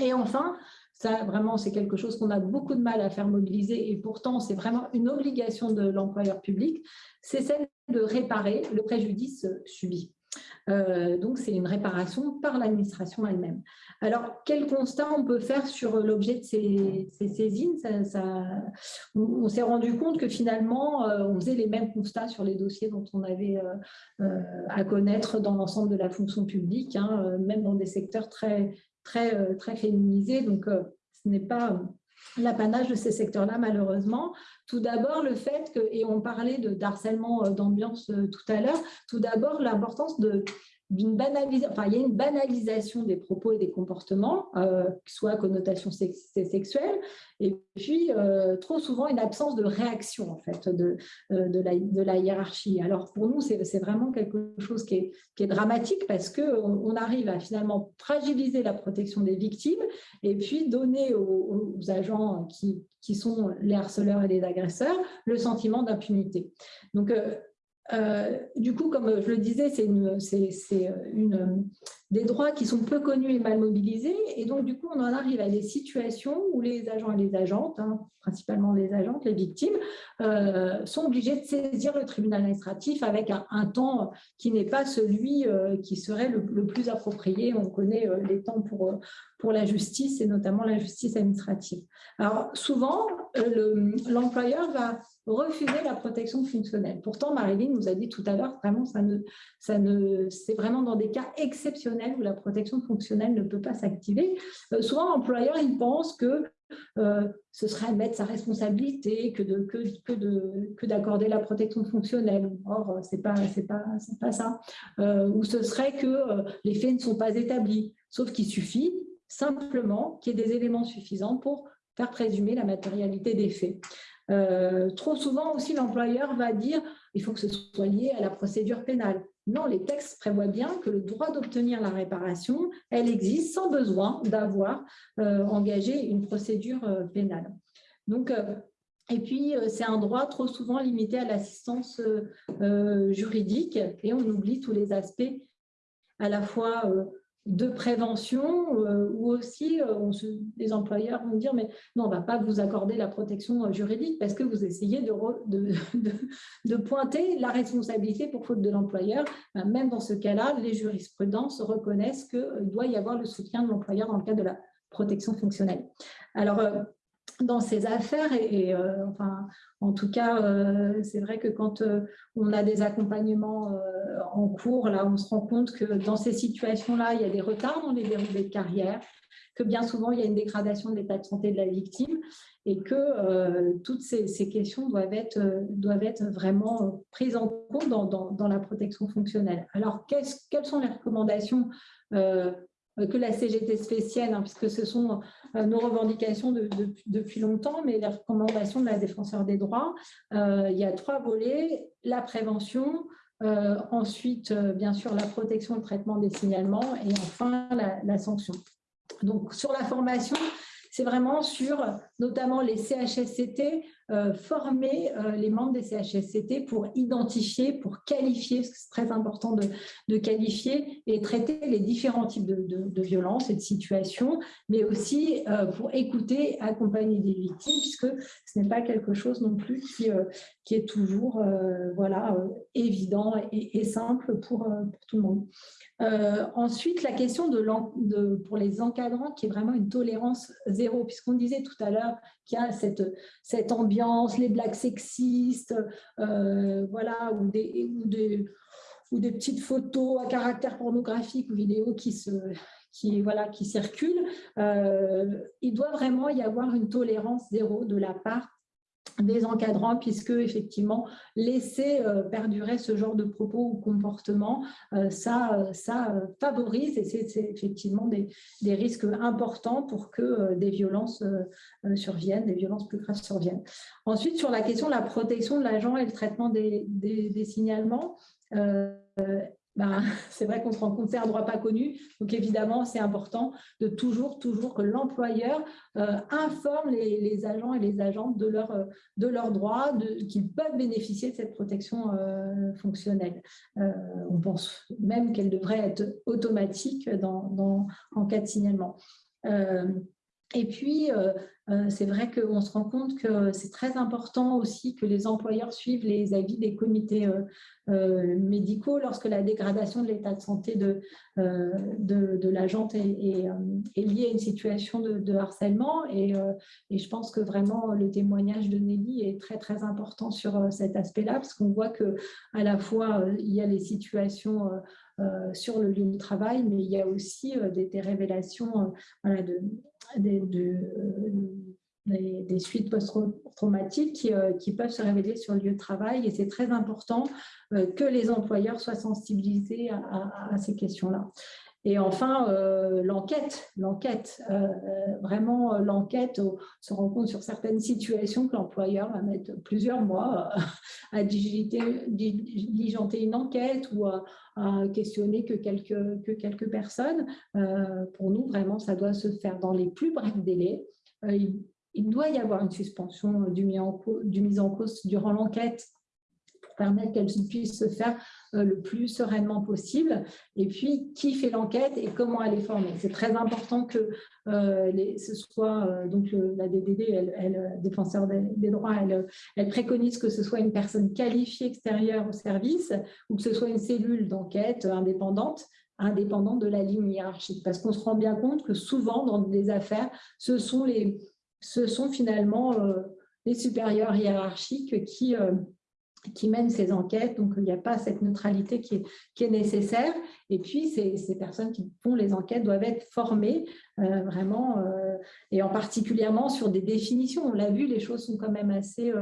Et enfin, ça, vraiment, c'est quelque chose qu'on a beaucoup de mal à faire mobiliser et pourtant, c'est vraiment une obligation de l'employeur public, c'est celle de réparer le préjudice subi. Euh, donc, c'est une réparation par l'administration elle-même. Alors, quel constat on peut faire sur l'objet de ces, saisines? On, s'est rendu compte que finalement, euh, on faisait les mêmes constats sur les dossiers dont on avait euh, à connaître dans l'ensemble de la fonction publique, hein, même dans des secteurs très, très, très féminisé, donc ce n'est pas l'apanage de ces secteurs-là, malheureusement. Tout d'abord, le fait que, et on parlait d'harcèlement d'ambiance tout à l'heure, tout d'abord, l'importance de d'une banalisation, enfin, il y a une banalisation des propos et des comportements, euh, soit à connotation sexuelle, et puis euh, trop souvent une absence de réaction en fait de, euh, de, la, de la hiérarchie. Alors pour nous, c'est vraiment quelque chose qui est, qui est dramatique parce qu'on on arrive à finalement fragiliser la protection des victimes et puis donner aux, aux agents qui, qui sont les harceleurs et les agresseurs le sentiment d'impunité. Donc euh, du coup, comme je le disais, c'est des droits qui sont peu connus et mal mobilisés. Et donc, du coup, on en arrive à des situations où les agents et les agentes, hein, principalement les agentes, les victimes, euh, sont obligés de saisir le tribunal administratif avec un, temps qui n'est pas celui euh, qui serait le, plus approprié. On connaît les temps pour la justice et notamment la justice administrative. Alors, souvent, l'employeur va refuser la protection fonctionnelle. Pourtant, Marilyn nous a dit tout à l'heure, vraiment, ne, c'est vraiment dans des cas exceptionnels où la protection fonctionnelle ne peut pas s'activer. Euh, souvent, l'employeur, il pense que euh, ce serait mettre sa responsabilité que de que, de que d'accorder la protection fonctionnelle. Or, c'est pas c'est pas c'est pas ça. Euh, ou ce serait que les faits ne sont pas établis. Sauf qu'il suffit simplement qu'il y ait des éléments suffisants pour faire présumer la matérialité des faits. Trop souvent aussi, l'employeur va dire il faut que ce soit lié à la procédure pénale. Non, les textes prévoient bien que le droit d'obtenir la réparation, elle existe sans besoin d'avoir euh, engagé une procédure euh, pénale. Donc, euh, et puis, c'est un droit trop souvent limité à l'assistance juridique et on oublie tous les aspects à la fois de prévention euh, ou aussi euh, les employeurs vont dire mais non on va pas vous accorder la protection euh, juridique parce que vous essayez de, de, pointer la responsabilité pour faute de l'employeur. Ben, même dans ce cas-là les jurisprudences reconnaissent qu'il doit y avoir le soutien de l'employeur dans le cadre de la protection fonctionnelle. Alors dans ces affaires et, euh, enfin en tout cas euh, c'est vrai que quand euh, on a des accompagnements en cours là on se rend compte que dans ces situations là il y a des retards dans les déroulés de carrière que bien souvent il y a une dégradation de l'état de santé de la victime et que toutes ces, questions doivent être, doivent être vraiment prises en compte dans, dans, la protection fonctionnelle. Alors, quelles sont les recommandations que la CGT spéciale, hein, puisque ce sont euh, nos revendications depuis longtemps, mais les recommandations de la défenseur des droits. Euh, il y a trois volets, la prévention, ensuite, bien sûr, la protection et le traitement des signalements, et enfin, la, sanction. Donc, sur la formation, c'est vraiment sur notamment les CHSCT, euh, former euh, les membres des CHSCT pour identifier, pour qualifier, parce que c'est très important de, qualifier et traiter les différents types de, violences et de situations, mais aussi euh, pour écouter, accompagner des victimes, puisque ce n'est pas quelque chose non plus qui, est toujours voilà, évident et, simple pour, tout le monde. ensuite, la question pour les encadrants, qui est vraiment une tolérance zéro, puisqu'on disait tout à l'heure qu'il y a cette, cette ambiance, les blagues sexistes, euh, voilà, ou des, ou, des, ou des petites photos à caractère pornographique ou vidéo qui se qui, voilà, qui circulent, euh, il doit vraiment y avoir une tolérance zéro de la part des encadrants, puisque effectivement, laisser euh, perdurer ce genre de propos ou comportements, euh, ça, ça euh, favorise et c'est effectivement des, des, risques importants pour que des violences surviennent, des violences plus graves surviennent. Ensuite, sur la question de la protection de l'agent et le traitement des, des signalements, ben, c'est vrai qu'on se rend compte c'est un droit pas connu. Donc évidemment, c'est important de toujours, toujours que l'employeur euh, informe les, agents et les agentes de leurs euh, leurs droits, qu'ils peuvent bénéficier de cette protection euh, fonctionnelle. on pense même qu'elle devrait être automatique dans, en cas de signalement. Et puis, euh, euh, c'est vrai qu'on se rend compte que c'est très important aussi que les employeurs suivent les avis des comités euh, médicaux lorsque la dégradation de l'état de santé de, de, l'agente est, liée à une situation de, harcèlement. Et, je pense que vraiment le témoignage de Nelly est très, très important sur cet aspect-là, parce qu'on voit qu'à la fois, il y a les situations sur le lieu de travail, mais il y a aussi des, révélations de, euh, des, suites post-traumatiques qui, euh, qui, peuvent se révéler sur le lieu de travail et c'est très important euh, que les employeurs soient sensibilisés à, ces questions-là. Et enfin, l'enquête, l'enquête, vraiment l'enquête, se rend compte sur certaines situations que l'employeur va mettre plusieurs mois à diligenter une enquête ou à, questionner que quelques, que quelques personnes. Euh, pour nous, vraiment, ça doit se faire dans les plus brefs délais. Euh, il, doit y avoir une suspension du mise en, mise en cause durant l'enquête pour permettre qu'elle puisse se faire le plus sereinement possible. Et puis, qui fait l'enquête et comment elle est formée. C'est très important que euh, ce soit, euh, donc la DDD, elle, défenseur des, droits, elle, elle, préconise que ce soit une personne qualifiée extérieure au service ou que ce soit une cellule d'enquête indépendante indépendante de la ligne hiérarchique. Parce qu'on se rend bien compte que souvent, dans des affaires, ce sont, les, ce sont finalement les supérieurs hiérarchiques qui, qui mènent ces enquêtes, donc il n'y a pas cette neutralité qui est, nécessaire. Et puis, ces, personnes qui font les enquêtes doivent être formées euh, vraiment, euh, et en particulièrement sur des définitions. On l'a vu, les choses sont quand même assez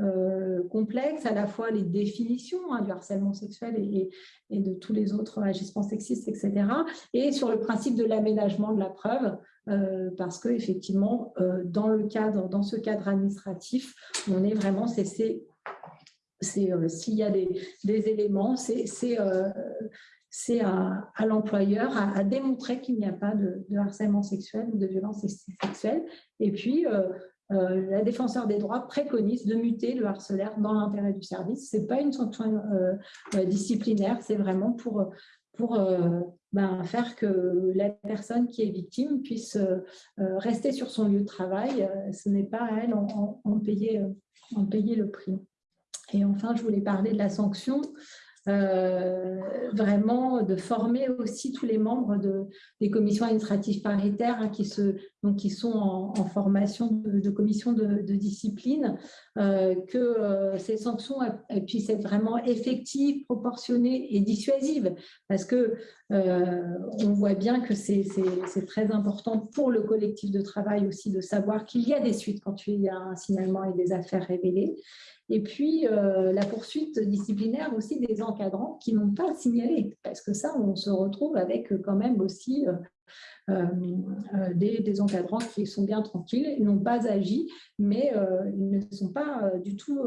euh, complexes, à la fois les définitions hein, du harcèlement sexuel et, et, de tous les autres agissements sexistes, etc. Et sur le principe de l'aménagement de la preuve, parce que effectivement, dans le cadre, dans ce cadre administratif, on est vraiment, c'est euh, s'il y a des, éléments, c'est euh, à, l'employeur à, démontrer qu'il n'y a pas de, harcèlement sexuel ou de violence sexuelle. Et puis, euh, la défenseur des droits préconise de muter le harcelaire dans l'intérêt du service. Ce n'est pas une sanction disciplinaire, c'est vraiment pour, ben, faire que la personne qui est victime puisse rester sur son lieu de travail. Ce n'est pas à elle en payer le prix. Et enfin, je voulais parler de la sanction. Euh, vraiment de former aussi tous les membres de, des commissions administratives paritaires qui, se, donc qui sont en, formation de, commission de, discipline, euh, que euh, ces sanctions puissent être vraiment effectives, proportionnées et dissuasives, parce que on voit bien que c'est très important pour le collectif de travail aussi de savoir qu'il y a des suites quand il y a un signalement et des affaires révélées. Et puis, euh, la poursuite disciplinaire aussi des encadrants qui n'ont pas signalé, parce que ça, on se retrouve avec quand même aussi euh, euh, des, encadrants qui sont bien tranquilles, ils n'ont pas agi, mais ils ne sont pas du tout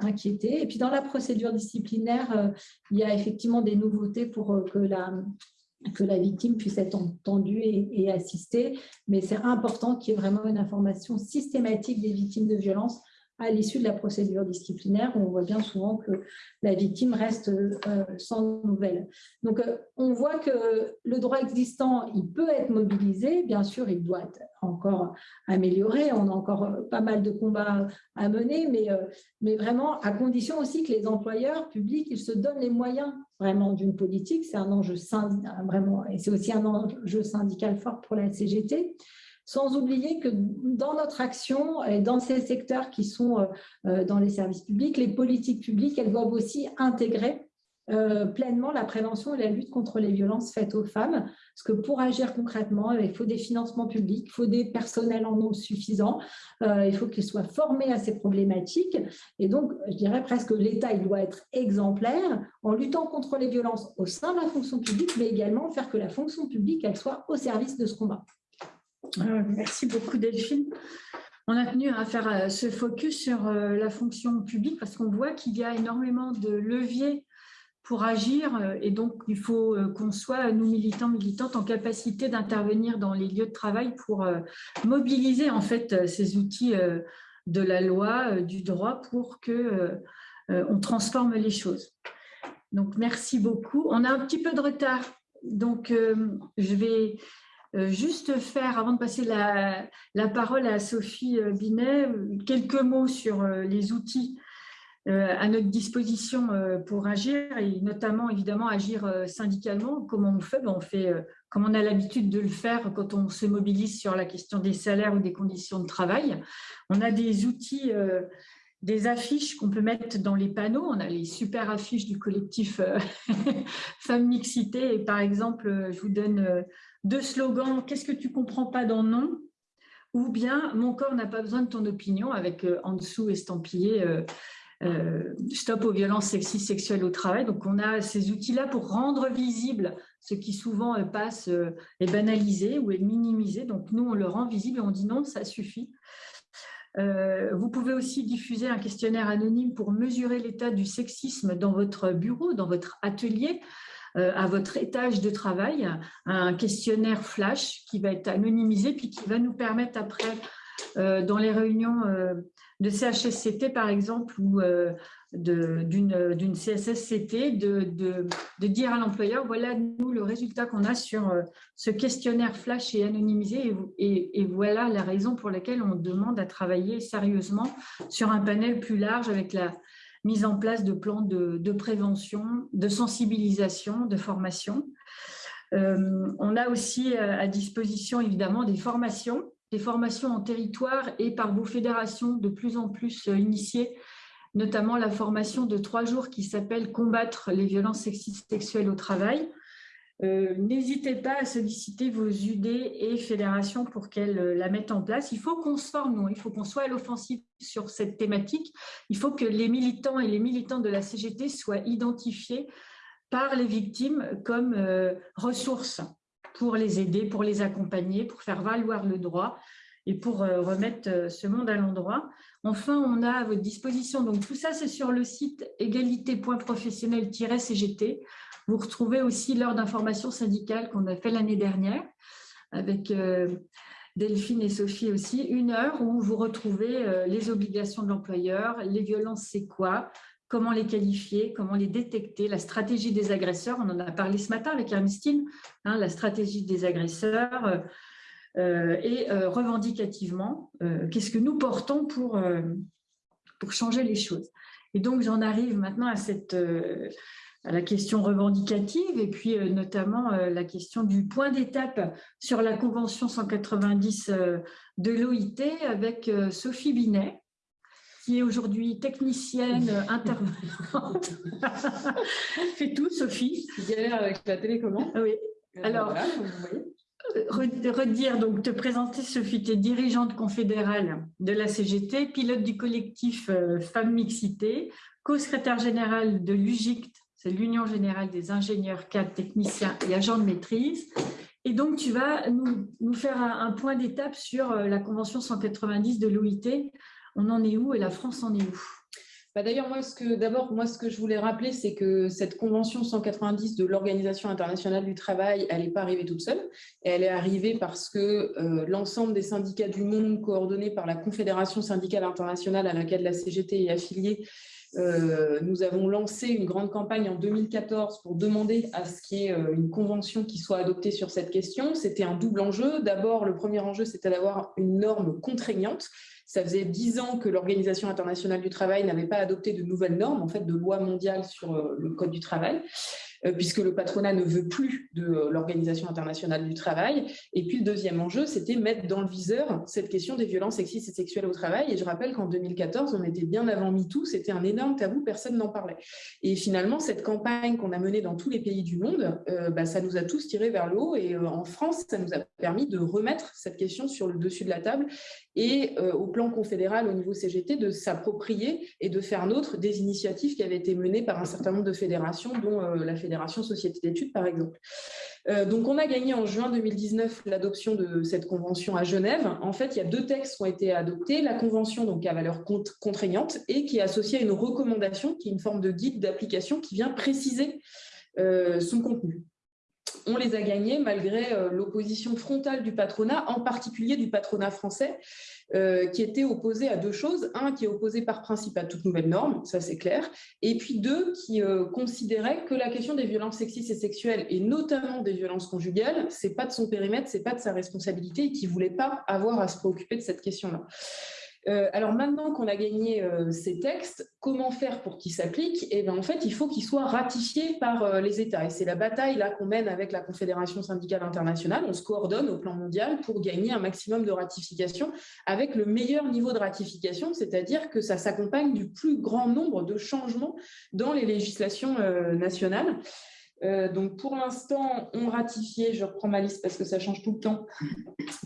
inquiétés. Et puis, dans la procédure disciplinaire, il y a effectivement des nouveautés pour que la, que la victime puisse être entendue et, et assistée, mais c'est important qu'il y ait vraiment une information systématique des victimes de violences à l'issue de la procédure disciplinaire, on voit bien souvent que la victime reste euh, sans nouvelles. Donc, euh, on voit que le droit existant, il peut être mobilisé, bien sûr, il doit être encore amélioré, on a encore euh, pas mal de combats à mener, mais, vraiment à condition aussi que les employeurs publics, ils se donnent les moyens vraiment d'une politique, c'est un enjeu vraiment, et c'est aussi un enjeu syndical fort pour la CGT, sans oublier que dans notre action et dans ces secteurs qui sont euh, euh, dans les services publics, les politiques publiques, elles doivent aussi intégrer euh, pleinement la prévention et la lutte contre les violences faites aux femmes. Parce que pour agir concrètement, il faut des financements publics, il faut des personnels en nombre suffisant, il faut qu'ils soient formés à ces problématiques. Et donc, je dirais presque que l'État doit être exemplaire en luttant contre les violences au sein de la fonction publique, mais également faire que la fonction publique elle soit au service de ce combat. Euh, merci beaucoup Delphine. On a tenu à faire euh, ce focus sur euh, la fonction publique parce qu'on voit qu'il y a énormément de leviers pour agir et donc il faut qu'on soit, nous militants, militantes, en capacité d'intervenir dans les lieux de travail pour mobiliser en fait ces outils de la loi, du droit pour que on transforme les choses. Donc merci beaucoup. On a un petit peu de retard, donc je vais euh, juste faire, avant de passer la, parole à Sophie euh, Binet, quelques mots sur euh, les outils à notre disposition pour agir et notamment évidemment agir syndicalement. Comment on fait? Ben, On fait comme on a l'habitude de le faire quand on se mobilise sur la question des salaires ou des conditions de travail. On a des outils des affiches qu'on peut mettre dans les panneaux. On a les super affiches du collectif Femmes Mixité. Et par exemple, je vous donne deux slogans, qu'est-ce que tu comprends pas dans non Ou bien, mon corps n'a pas besoin de ton opinion, avec euh, en dessous estampillé euh, euh, stop aux violences sexistes sexuelles au travail. Donc, on a ces outils-là pour rendre visible ce qui souvent passe est banalisé ou est minimisé. Donc, nous, on le rend visible et on dit non, ça suffit. vous pouvez aussi diffuser un questionnaire anonyme pour mesurer l'état du sexisme dans votre bureau, dans votre atelier. Euh, à votre étage de travail un questionnaire flash qui va être anonymisé puis qui va nous permettre après, euh, dans les réunions euh, de CHSCT par exemple ou d'une CSSCT, de, dire à l'employeur, voilà nous le résultat qu'on a sur ce questionnaire flash et anonymisé et, voilà la raison pour laquelle on demande à travailler sérieusement sur un panel plus large avec la, mise en place de plans de, prévention, de sensibilisation, de formation. Euh, on a aussi euh, à disposition évidemment des formations, des formations en territoire et par vos fédérations de plus en plus euh, initiées, notamment la formation de trois jours qui s'appelle « Combattre les violences sexistes sexuelles au travail ». Euh, n'hésitez pas à solliciter vos UD et fédérations pour qu'elles euh, la mettent en place. Il faut qu'on se forme, il faut qu'on soit à l'offensive sur cette thématique. Il faut que les militants et les militantes de la CGT soient identifiés par les victimes comme euh, ressources pour les aider, pour les accompagner, pour faire valoir le droit et pour remettre ce monde à l'endroit. Enfin, on a à votre disposition, donc tout ça c'est sur le site égalité.professionnel-cgt. Vous retrouvez aussi l'heure d'information syndicale qu'on a fait l'année dernière avec euh, Delphine et Sophie aussi, une heure où vous retrouvez euh, les obligations de l'employeur, les violences c'est quoi, comment les qualifier, comment les détecter, la stratégie des agresseurs, on en a parlé ce matin avec Ernestine, hein, la stratégie des agresseurs, euh, et revendicativement, qu'est-ce que nous portons pour, pour changer les choses. Et donc, j'en arrive maintenant à, cette, à la question revendicative et puis notamment la question du point d'étape sur la Convention 190 de l'OIT avec Sophie Binet, qui est aujourd'hui technicienne intervenante. Fais tout, Sophie. Galère avec la télécommande. Oui. Alors, redire, donc te présenter, Sophie, tu es dirigeante confédérale de la CGT, pilote du collectif euh, Femmes Mixité, co-secrétaire générale de l'UGICT, c'est l'Union générale des ingénieurs, cadres, techniciens et agents de maîtrise. Et donc, tu vas nous, faire un, point d'étape sur euh, la Convention 190 de l'OIT. On en est où et la France en est où? Bah, d'ailleurs, moi, d'abord, moi, ce que je voulais rappeler, c'est que cette convention 190 de l'Organisation internationale du travail, elle n'est pas arrivée toute seule. Elle est arrivée parce que euh, l'ensemble des syndicats du monde, coordonnés par la Confédération syndicale internationale à laquelle la CGT est affiliée, euh, nous avons lancé une grande campagne en 2014 pour demander à ce qu'il y ait euh, une convention qui soit adoptée sur cette question. C'était un double enjeu. D'abord, le premier enjeu, c'était d'avoir une norme contraignante ça faisait dix ans que l'Organisation internationale du travail n'avait pas adopté de nouvelles normes, en fait, de loi mondiale sur euh, le code du travail. Euh, puisque le patronat ne veut plus de euh, l'Organisation internationale du travail. Et puis le deuxième enjeu, c'était mettre dans le viseur cette question des violences sexistes et sexuelles au travail. Et je rappelle qu'en 2014, on était bien avant MeToo, c'était un énorme tabou, personne n'en parlait. Et finalement, cette campagne qu'on a menée dans tous les pays du monde, euh, bah, ça nous a tous tirés vers le haut. Et en France, ça nous a permis de remettre cette question sur le dessus de la table et au plan confédéral, au niveau CGT, de s'approprier et de faire nôtre des initiatives qui avaient été menées par un certain nombre de fédérations, dont la Fédération Fédération Société d'études, par exemple. Euh, donc, on a gagné en juin 2019 l'adoption de cette convention à Genève. En fait, il y a deux textes qui ont été adoptés. La convention, donc à valeur contraignante, et qui est associée à une recommandation, qui est une forme de guide d'application qui vient préciser euh, son contenu on les a gagnés malgré euh, l'opposition frontale du patronat, en particulier du patronat français, euh, qui était opposé à deux choses. Un, qui est opposé par principe à toute nouvelle norme, ça c'est clair. Et puis deux, qui euh, considérait que la question des violences sexistes et sexuelles, et notamment des violences conjugales, c'est pas de son périmètre, c'est pas de sa responsabilité, et qui voulait pas avoir à se préoccuper de cette question-là. Euh, alors maintenant qu'on a gagné euh, ces textes, comment faire pour qu'ils s'appliquent? Eh bien en fait, il faut qu'ils soient ratifiés par euh, les États. Et c'est la bataille là qu'on mène avec la Confédération syndicale internationale. On se coordonne au plan mondial pour gagner un maximum de ratification avec le meilleur niveau de ratification, c'est-à-dire que ça s'accompagne du plus grand nombre de changements dans les législations nationales. Euh, donc pour l'instant, on ratifié, je reprends ma liste parce que ça change tout le temps,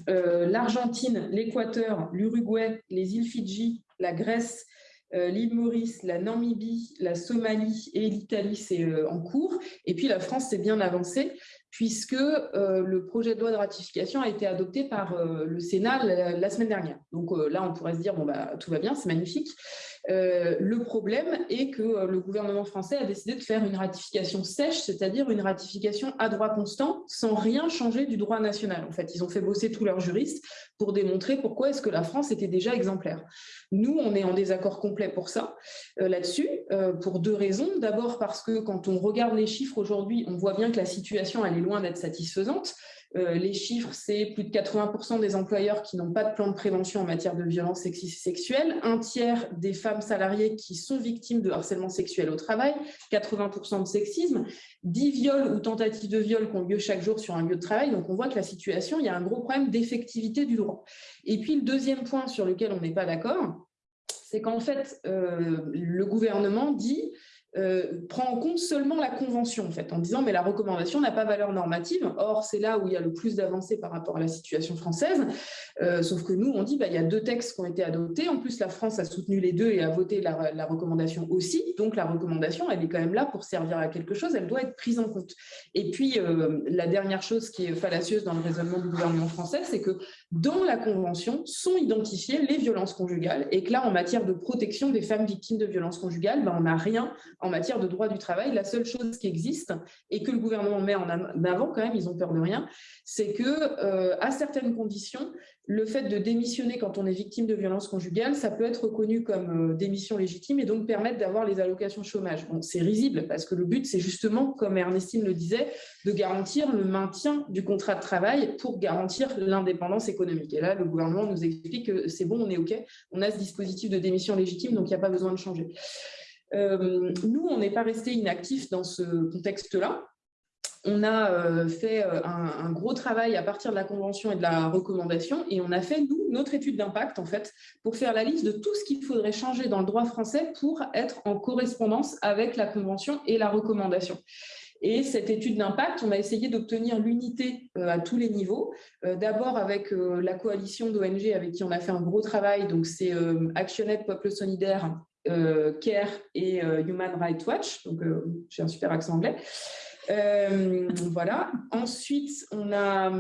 euh, l'Argentine, l'Équateur, l'Uruguay, les îles Fidji, la Grèce, euh, l'île Maurice, la Namibie, la Somalie et l'Italie, c'est en cours. Et puis la France s'est bien avancée puisque le projet de loi de ratification a été adopté par le Sénat la, semaine dernière. Donc là, on pourrait se dire, bon, bah, tout va bien, c'est magnifique. Euh, le problème est que euh, le gouvernement français a décidé de faire une ratification sèche, c'est-à-dire une ratification à droit constant, sans rien changer du droit national. En fait, ils ont fait bosser tous leurs juristes pour démontrer pourquoi est-ce que la France était déjà exemplaire. Nous, on est en désaccord complet pour ça, euh, là-dessus, pour deux raisons. D'abord parce que quand on regarde les chiffres aujourd'hui, on voit bien que la situation, est loin d'être satisfaisante. Euh, les chiffres, c'est plus de 80% des employeurs qui n'ont pas de plan de prévention en matière de violence sexuelle, un tiers des femmes salariées qui sont victimes de harcèlement sexuel au travail, 80% de sexisme, 10 viols ou tentatives de viol qui ont lieu chaque jour sur un lieu de travail. Donc, on voit que la situation, il y a un gros problème d'effectivité du droit. Et puis, le deuxième point sur lequel on n'est pas d'accord, c'est qu'en fait, euh, le gouvernement dit euh, prend en compte seulement la convention, en fait, en disant mais la recommandation n'a pas valeur normative. Or, c'est là où il y a le plus d'avancées par rapport à la situation française. Euh, sauf que nous, on dit bah, il y a deux textes qui ont été adoptés. En plus, la France a soutenu les deux et a voté la, recommandation aussi. Donc, la recommandation, elle est quand même là pour servir à quelque chose. Elle doit être prise en compte. Et puis, euh, la dernière chose qui est fallacieuse dans le raisonnement du gouvernement français, c'est que dans la convention sont identifiées les violences conjugales et que là, en matière de protection des femmes victimes de violences conjugales, bah, on n'a rien en matière de droit du travail. La seule chose qui existe et que le gouvernement met en avant quand même, ils ont peur de rien, c'est que à certaines conditions, le fait de démissionner quand on est victime de violences conjugales, ça peut être reconnu comme démission légitime et donc permettre d'avoir les allocations chômage. C'est risible parce que le but, c'est justement, comme Ernestine le disait, de garantir le maintien du contrat de travail pour garantir l'indépendance économique. Et là, le gouvernement nous explique que c'est bon, on est OK, on a ce dispositif de démission légitime, donc il n'y a pas besoin de changer. Euh, nous, on n'est pas resté inactifs dans ce contexte-là. On a euh, fait euh, un, gros travail à partir de la convention et de la recommandation et on a fait, nous, notre étude d'impact, en fait, pour faire la liste de tout ce qu'il faudrait changer dans le droit français pour être en correspondance avec la convention et la recommandation. Et cette étude d'impact, on a essayé d'obtenir l'unité à tous les niveaux. D'abord avec la coalition d'ONG avec qui on a fait un gros travail, donc c'est Actionnette Peuple Solidaire euh, CARE et euh, Human Rights Watch, donc euh, j'ai un super accent anglais. voilà. Ensuite, on a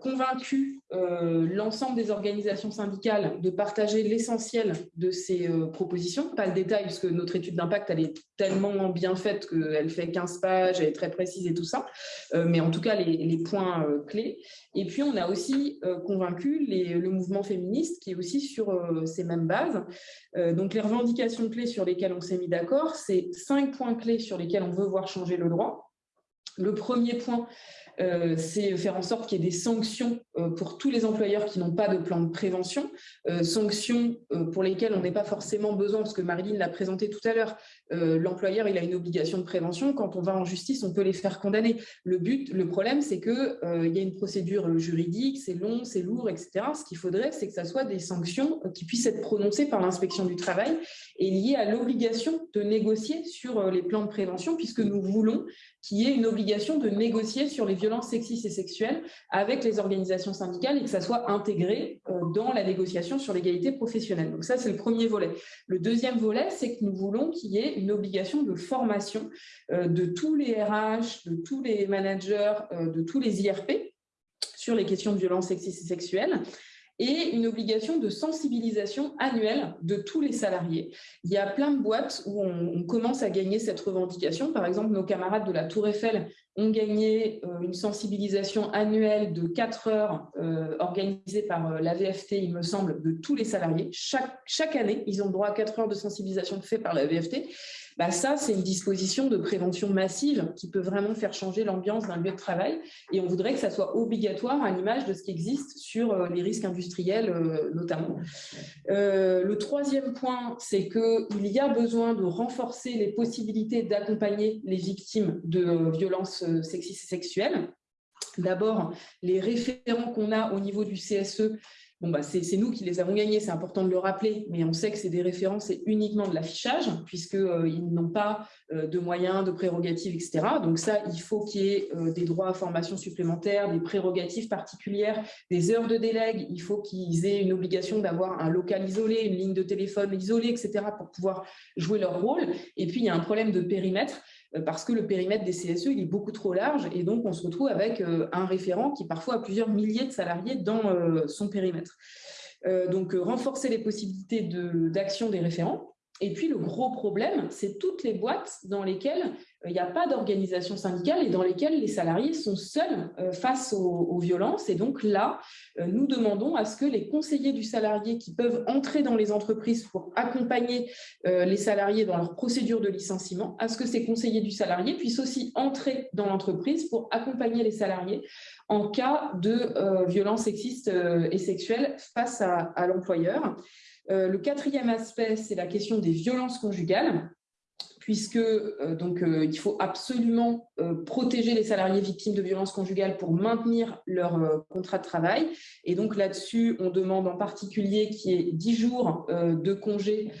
convaincu l'ensemble des organisations syndicales de partager l'essentiel de ces propositions. Pas le détail, puisque notre étude d'impact, elle est tellement bien faite qu'elle fait 15 pages, elle est très précise et tout ça. mais en tout cas, les, les points clés. Et puis, on a aussi euh, convaincu le mouvement féministe qui est aussi sur euh, ces mêmes bases. Euh, donc, les revendications clés sur lesquelles on s'est mis d'accord, c'est cinq points clés sur lesquels on veut voir changer le droit. Le premier point, c'est faire en sorte qu'il y ait des sanctions pour tous les employeurs qui n'ont pas de plan de prévention, euh, sanctions pour lesquelles on n'est pas forcément besoin, parce que Marilyn l'a présenté tout à l'heure, l'employeur il a une obligation de prévention, quand on va en justice, on peut les faire condamner. Le but, le problème, c'est qu'il il y a une procédure juridique, c'est long, c'est lourd, etc. Ce qu'il faudrait, c'est que ça soit des sanctions qui puissent être prononcées par l'inspection du travail et liées à l'obligation de négocier sur les plans de prévention, puisque nous voulons qu'il y ait une obligation de négocier sur les violences sexistes et sexuelles avec les organisations syndicales et que ça soit intégré euh, dans la négociation sur l'égalité professionnelle. Donc ça, c'est le premier volet. Le deuxième volet, c'est que nous voulons qu'il y ait une obligation de formation euh, de tous les RH, de tous les managers, euh, de tous les IRP sur les questions de violences sexistes et sexuelles et une obligation de sensibilisation annuelle de tous les salariés. Il y a plein de boîtes où on, commence à gagner cette revendication. Par exemple, nos camarades de la Tour Eiffel ont gagné euh, une sensibilisation annuelle de 4 heures euh, organisée par euh, la VFT, il me semble, de tous les salariés. Chaque, chaque année, ils ont droit à 4 heures de sensibilisation faite par la VFT. Bah ça, c'est une disposition de prévention massive qui peut vraiment faire changer l'ambiance d'un lieu de travail. Et on voudrait que ça soit obligatoire à l'image de ce qui existe sur les risques industriels notamment. le troisième point, c'est qu'il y a besoin de renforcer les possibilités d'accompagner les victimes de violences euh, sexistes et sexuelles. D'abord, les référents qu'on a au niveau du CSE, bah, c'est nous qui les avons gagnés, c'est important de le rappeler, mais on sait que c'est des référents, c'est uniquement de l'affichage, puisqu'ils euh, n'ont pas euh, de moyens, de prérogatives, etc. Donc ça, il faut qu'il y ait des droits à formation supplémentaires, des prérogatives particulières, des heures de délègue, il faut qu'ils aient une obligation d'avoir un local isolé, une ligne de téléphone isolée, etc., pour pouvoir jouer leur rôle. Et puis, il y a un problème de périmètre, euh, parce que le périmètre des CSE est beaucoup trop large et donc on se retrouve avec euh, un référent qui parfois a plusieurs milliers de salariés dans euh, son périmètre. Donc renforcer les possibilités d'action des référents. Et puis le gros problème, c'est toutes les boîtes dans lesquelles il n'y a pas d'organisation syndicale et dans lesquelles les salariés sont seuls euh, face aux, violences. Et donc là, euh, nous demandons à ce que les conseillers du salarié qui peuvent entrer dans les entreprises pour accompagner euh, les salariés dans leur procédure de licenciement, à ce que ces conseillers du salarié puissent aussi entrer dans l'entreprise pour accompagner les salariés en cas de violences sexistes et sexuelles face à l'employeur. Le quatrième aspect, c'est la question des violences conjugales puisque euh, euh, il faut absolument euh, protéger les salariés victimes de violences conjugales pour maintenir leur contrat de travail. Et donc là-dessus, on demande en particulier qu'il y ait 10 jours de congés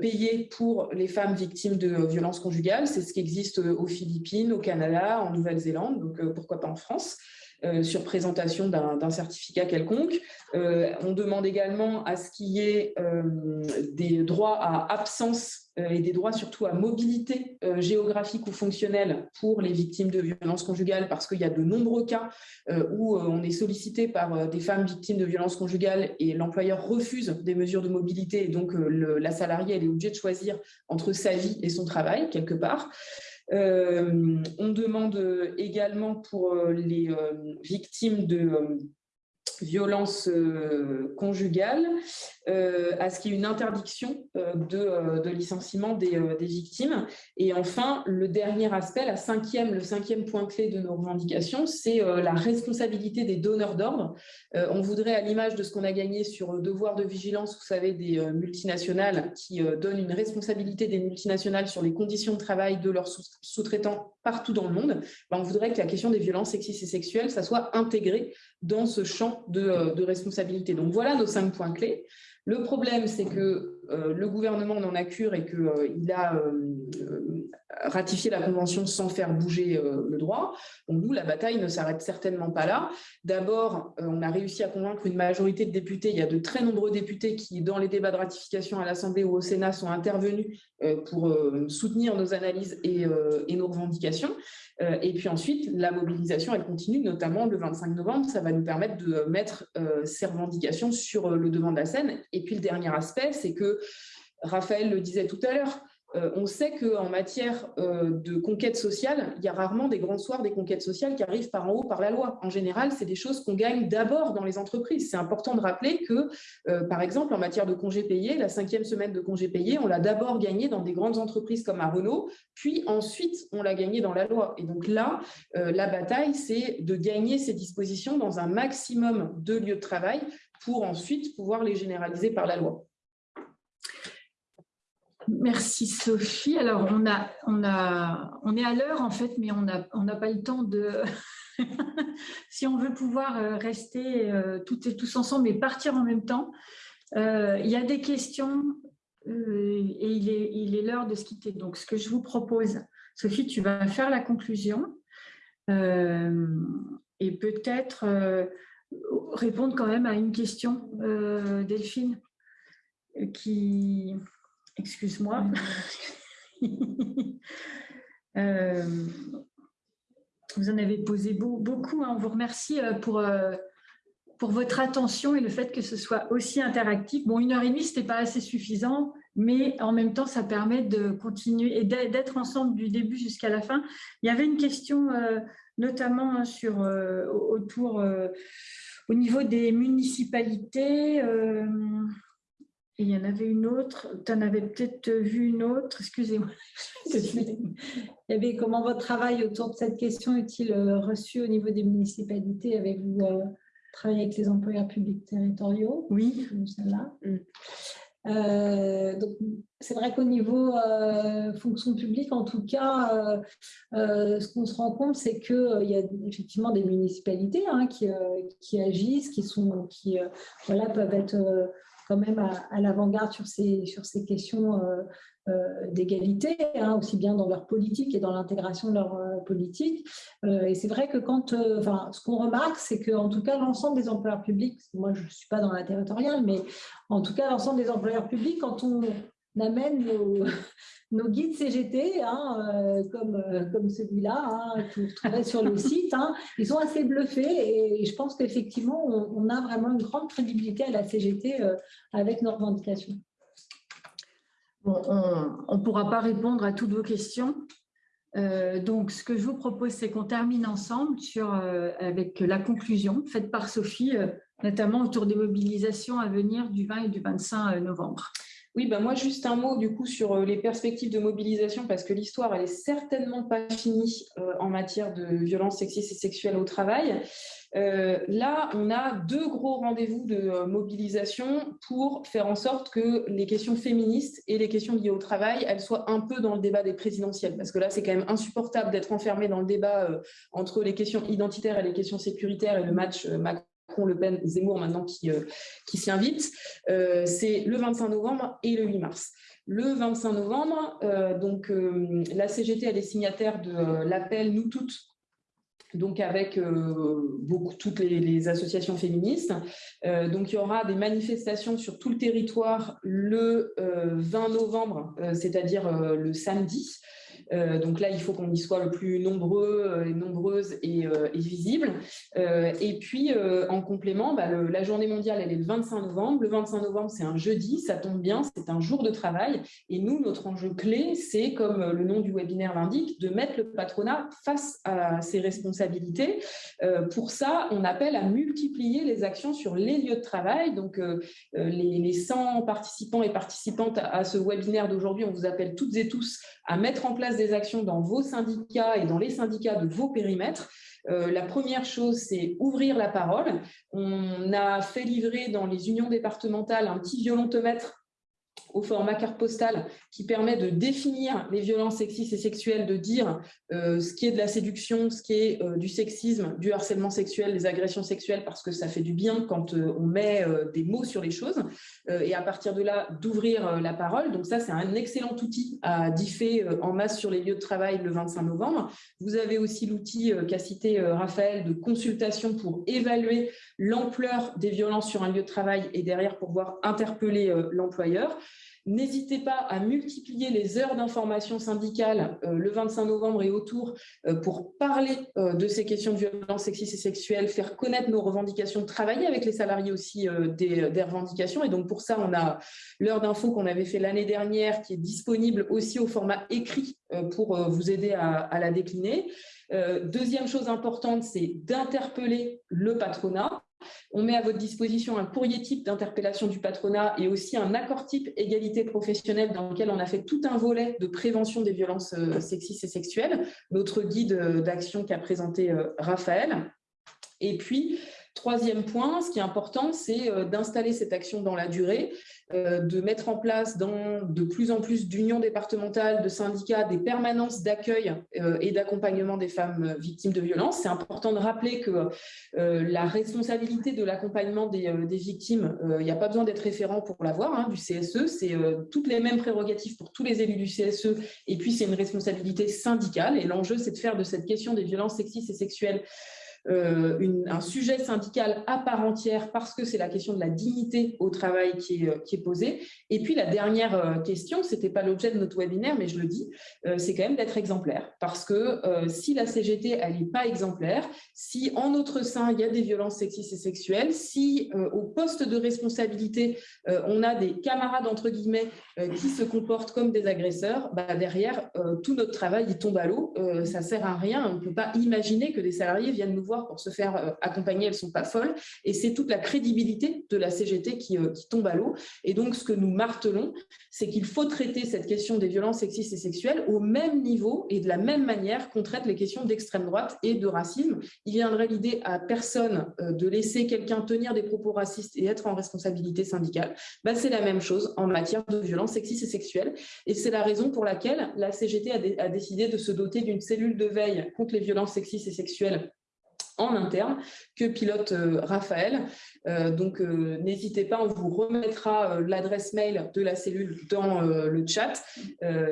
payés pour les femmes victimes de violences conjugales. C'est ce qui existe aux Philippines, au Canada, en Nouvelle-Zélande, donc pourquoi pas en France. Sur présentation d'un certificat quelconque. on demande également à ce qu'il y ait des droits à absence et des droits surtout à mobilité géographique ou fonctionnelle pour les victimes de violences conjugales parce qu'il y a de nombreux cas où on est sollicité par des femmes victimes de violences conjugales et l'employeur refuse des mesures de mobilité et donc la salariée est obligée de choisir entre sa vie et son travail quelque part. Euh, on demande également pour euh, les euh, victimes de violences conjugales, à ce qu'il y ait une interdiction de, licenciement des, victimes. Et enfin, le dernier aspect, la cinquième, le cinquième point clé de nos revendications, c'est la responsabilité des donneurs d'ordre. on voudrait, à l'image de ce qu'on a gagné sur devoir de vigilance, vous savez, des multinationales qui donnent une responsabilité des multinationales sur les conditions de travail de leurs sous-traitants partout dans le monde, ben, on voudrait que la question des violences sexistes et sexuelles, ça soit intégré dans ce champ de, de responsabilité. Donc voilà nos cinq points clés. Le problème, c'est que euh, le gouvernement n'en a cure et qu'il euh, a euh, ratifié la convention sans faire bouger le droit. Donc nous, la bataille ne s'arrête certainement pas là. D'abord, on a réussi à convaincre une majorité de députés. Il y a de très nombreux députés qui, dans les débats de ratification à l'Assemblée ou au Sénat, sont intervenus pour soutenir nos analyses et, et nos revendications. Et puis ensuite, la mobilisation, elle continue, notamment le 25 novembre. Ça va nous permettre de mettre ces revendications sur le devant de la scène. Et puis le dernier aspect, c'est que Raphaël le disait tout à l'heure, euh, on sait qu'en matière euh, de conquête sociale, il y a rarement des grands soirs des conquêtes sociales qui arrivent par en haut, par la loi. En général, c'est des choses qu'on gagne d'abord dans les entreprises. C'est important de rappeler que, euh, par exemple, en matière de congés payés, la cinquième semaine de congés payés, on l'a d'abord gagnée dans des grandes entreprises comme à Renault, puis ensuite, on l'a gagnée dans la loi. Et donc là, la bataille, c'est de gagner ces dispositions dans un maximum de lieux de travail pour ensuite pouvoir les généraliser par la loi. Merci Sophie. Alors, on, a, a, est à l'heure en fait, mais on n'a on pas le temps de... si on veut pouvoir euh, rester euh, toutes et tous ensemble et partir en même temps, euh, il y a des questions et il est l'heure de se quitter. Donc, ce que je vous propose, Sophie, tu vas faire la conclusion et peut-être répondre quand même à une question, Delphine, qui excuse-moi. Euh, vous en avez posé beaucoup. Hein. On vous remercie euh, pour, euh, pour votre attention et le fait que ce soit aussi interactif. Bon, une heure et demie, ce n'était pas assez suffisant, mais en même temps, ça permet de continuer et d'être ensemble du début jusqu'à la fin. Il y avait une question notamment hein, sur, autour, au niveau des municipalités il y en avait une autre, tu en avais peut-être vu une autre, excusez-moi. Il y avait comment votre travail autour de cette question est-il euh, reçu au niveau des municipalités? Avez-vous euh, travaillé avec les employeurs publics territoriaux? Oui. Celle-là. Mm. Euh, c'est vrai qu'au niveau fonction publique, en tout cas, ce qu'on se rend compte, c'est qu'il y a effectivement des municipalités hein, qui, qui, agissent, qui, sont, qui voilà, peuvent être même à, l'avant-garde sur ces, sur ces questions euh, euh, d'égalité, hein, aussi bien dans leur politique et dans l'intégration de leur euh, politique. et c'est vrai que quand, enfin, ce qu'on remarque, c'est qu'en tout cas, l'ensemble des employeurs publics, moi je ne suis pas dans la territoriale, mais en tout cas, l'ensemble des employeurs publics, quand on amène nos, nos guides CGT, hein, euh, comme, euh, comme celui-là, hein, que vous retrouverez sur le site, hein, ils sont assez bluffés et je pense qu'effectivement, on, a vraiment une grande crédibilité à la CGT euh, avec nos revendications. on ne pourra pas répondre à toutes vos questions. donc, ce que je vous propose, c'est qu'on termine ensemble avec la conclusion faite par Sophie, notamment autour des mobilisations à venir du 20 et du 25 novembre. Oui, ben moi, juste un mot du coup sur euh, les perspectives de mobilisation, parce que l'histoire, elle est certainement pas finie euh, en matière de violences sexistes et sexuelles au travail. Euh, là, on a deux gros rendez-vous de mobilisation pour faire en sorte que les questions féministes et les questions liées au travail, elles soient un peu dans le débat des présidentielles. Parce que là, c'est quand même insupportable d'être enfermé dans le débat entre les questions identitaires et les questions sécuritaires et le match Macron le Pen, Zemmour maintenant qui, euh, s'y invite. Euh, c'est le 25 novembre et le 8 mars. Le 25 novembre, euh, donc la CGT elle est signataire de l'appel Nous toutes donc avec beaucoup, toutes les, associations féministes. donc il y aura des manifestations sur tout le territoire le 20 novembre, c'est-à-dire le samedi, euh, donc là, il faut qu'on y soit le plus nombreux euh, et nombreuses et, euh, visible. et puis, en complément, bah, la journée mondiale, elle est le 25 novembre. Le 25 novembre, c'est un jeudi, ça tombe bien, c'est un jour de travail. Et nous, notre enjeu clé, c'est, comme le nom du webinaire l'indique, de mettre le patronat face à ses responsabilités. pour ça, on appelle à multiplier les actions sur les lieux de travail. Donc, les, 100 participants et participantes à ce webinaire d'aujourd'hui, on vous appelle toutes et tous à mettre en place des actions dans vos syndicats et dans les syndicats de vos périmètres. Euh, la première chose, c'est ouvrir la parole. On a fait livrer dans les unions départementales un petit violentomètre au format carte postale qui permet de définir les violences sexistes et sexuelles, de dire euh, ce qui est de la séduction, ce qui est euh, du sexisme, du harcèlement sexuel, des agressions sexuelles, parce que ça fait du bien quand euh, on met des mots sur les choses, et à partir de là, d'ouvrir la parole. Donc ça, c'est un excellent outil à differ en masse sur les lieux de travail le 25 novembre. Vous avez aussi l'outil qu'a cité Raphaël de consultation pour évaluer l'ampleur des violences sur un lieu de travail et derrière pouvoir interpeller l'employeur. N'hésitez pas à multiplier les heures d'information syndicale euh, le 25 novembre et autour euh, pour parler euh, de ces questions de violence sexistes et sexuelles, faire connaître nos revendications, travailler avec les salariés aussi des, revendications. Et donc pour ça, on a l'heure d'info qu'on avait fait l'année dernière qui est disponible aussi au format écrit pour vous aider à la décliner. Deuxième chose importante, c'est d'interpeller le patronat on met à votre disposition un courrier type d'interpellation du patronat et aussi un accord type égalité professionnelle dans lequel on a fait tout un volet de prévention des violences euh, sexistes et sexuelles, notre guide euh, d'action qu'a présenté euh, Raphaël. Et puis, Troisième point, ce qui est important, c'est euh, d'installer cette action dans la durée, euh, de mettre en place dans de plus en plus d'unions départementales, de syndicats, des permanences d'accueil euh, et d'accompagnement des femmes victimes de violences. C'est important de rappeler que la responsabilité de l'accompagnement des, victimes, il n'y a pas besoin d'être référent pour l'avoir, hein, du CSE, c'est toutes les mêmes prérogatives pour tous les élus du CSE, et puis c'est une responsabilité syndicale, et l'enjeu, c'est de faire de cette question des violences sexistes et sexuelles euh, un sujet syndical à part entière parce que c'est la question de la dignité au travail qui est, euh, posée. Et puis la dernière euh, question, ce n'était pas l'objet de notre webinaire, mais je le dis, c'est quand même d'être exemplaire. Parce que si la CGT, elle n'est pas exemplaire, si en notre sein, il y a des violences sexistes et sexuelles, si au poste de responsabilité, on a des camarades, entre guillemets, qui se comportent comme des agresseurs, bah, derrière, tout notre travail, il tombe à l'eau. ça ne sert à rien. On ne peut pas imaginer que des salariés viennent nous voir pour se faire euh, accompagner, elles ne sont pas folles. Et c'est toute la crédibilité de la CGT euh, qui, tombe à l'eau. Et donc, ce que nous martelons, c'est qu'il faut traiter cette question des violences sexistes et sexuelles au même niveau et de la même manière qu'on traite les questions d'extrême droite et de racisme. Il viendrait l'idée à personne euh, de laisser quelqu'un tenir des propos racistes et être en responsabilité syndicale. Bah, c'est la même chose en matière de violences sexistes et sexuelles. Et c'est la raison pour laquelle la CGT a décidé de se doter d'une cellule de veille contre les violences sexistes et sexuelles en interne que pilote euh, Raphaël. Euh, donc, euh, n'hésitez pas, on vous remettra l'adresse mail de la cellule dans le chat.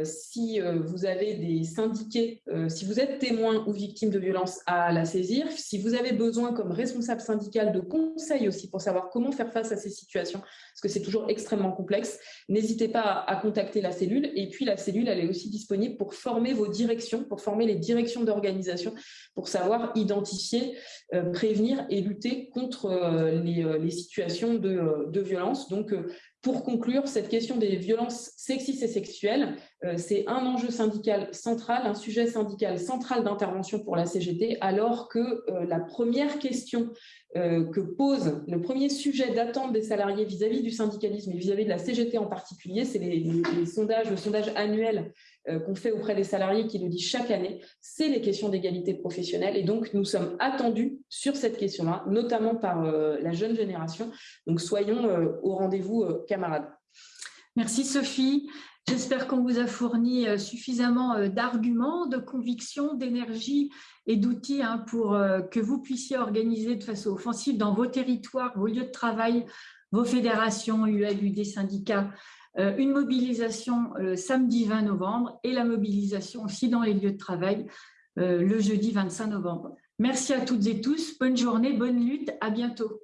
si vous avez des syndiqués, si vous êtes témoin ou victime de violence à la saisir, si vous avez besoin comme responsable syndical de conseils aussi pour savoir comment faire face à ces situations, parce que c'est toujours extrêmement complexe, n'hésitez pas à, contacter la cellule. Et puis, la cellule, elle est aussi disponible pour former vos directions, pour former les directions d'organisation, pour savoir identifier euh, prévenir et lutter contre euh, euh, les, situations de, de violence. Donc, pour conclure, cette question des violences sexistes et sexuelles, c'est un enjeu syndical central, un sujet syndical central d'intervention pour la CGT, alors que la première question que pose, le premier sujet d'attente des salariés vis-à-vis du syndicalisme et vis-à-vis de la CGT en particulier, c'est les, sondages, le sondage annuel euh, qu'on fait auprès des salariés qui le dit chaque année, c'est les questions d'égalité professionnelle. Et donc, nous sommes attendus sur cette question-là, notamment par euh, la jeune génération. Donc, soyons euh, au rendez-vous, camarades. Merci Sophie. J'espère qu'on vous a fourni suffisamment d'arguments, de convictions, d'énergie et d'outils hein, pour que vous puissiez organiser de façon offensive dans vos territoires, vos lieux de travail, vos fédérations, UL, syndicats, euh, une mobilisation euh, samedi 20 novembre et la mobilisation aussi dans les lieux de travail euh, le jeudi 25 novembre. Merci à toutes et tous. Bonne journée, bonne lutte. À bientôt.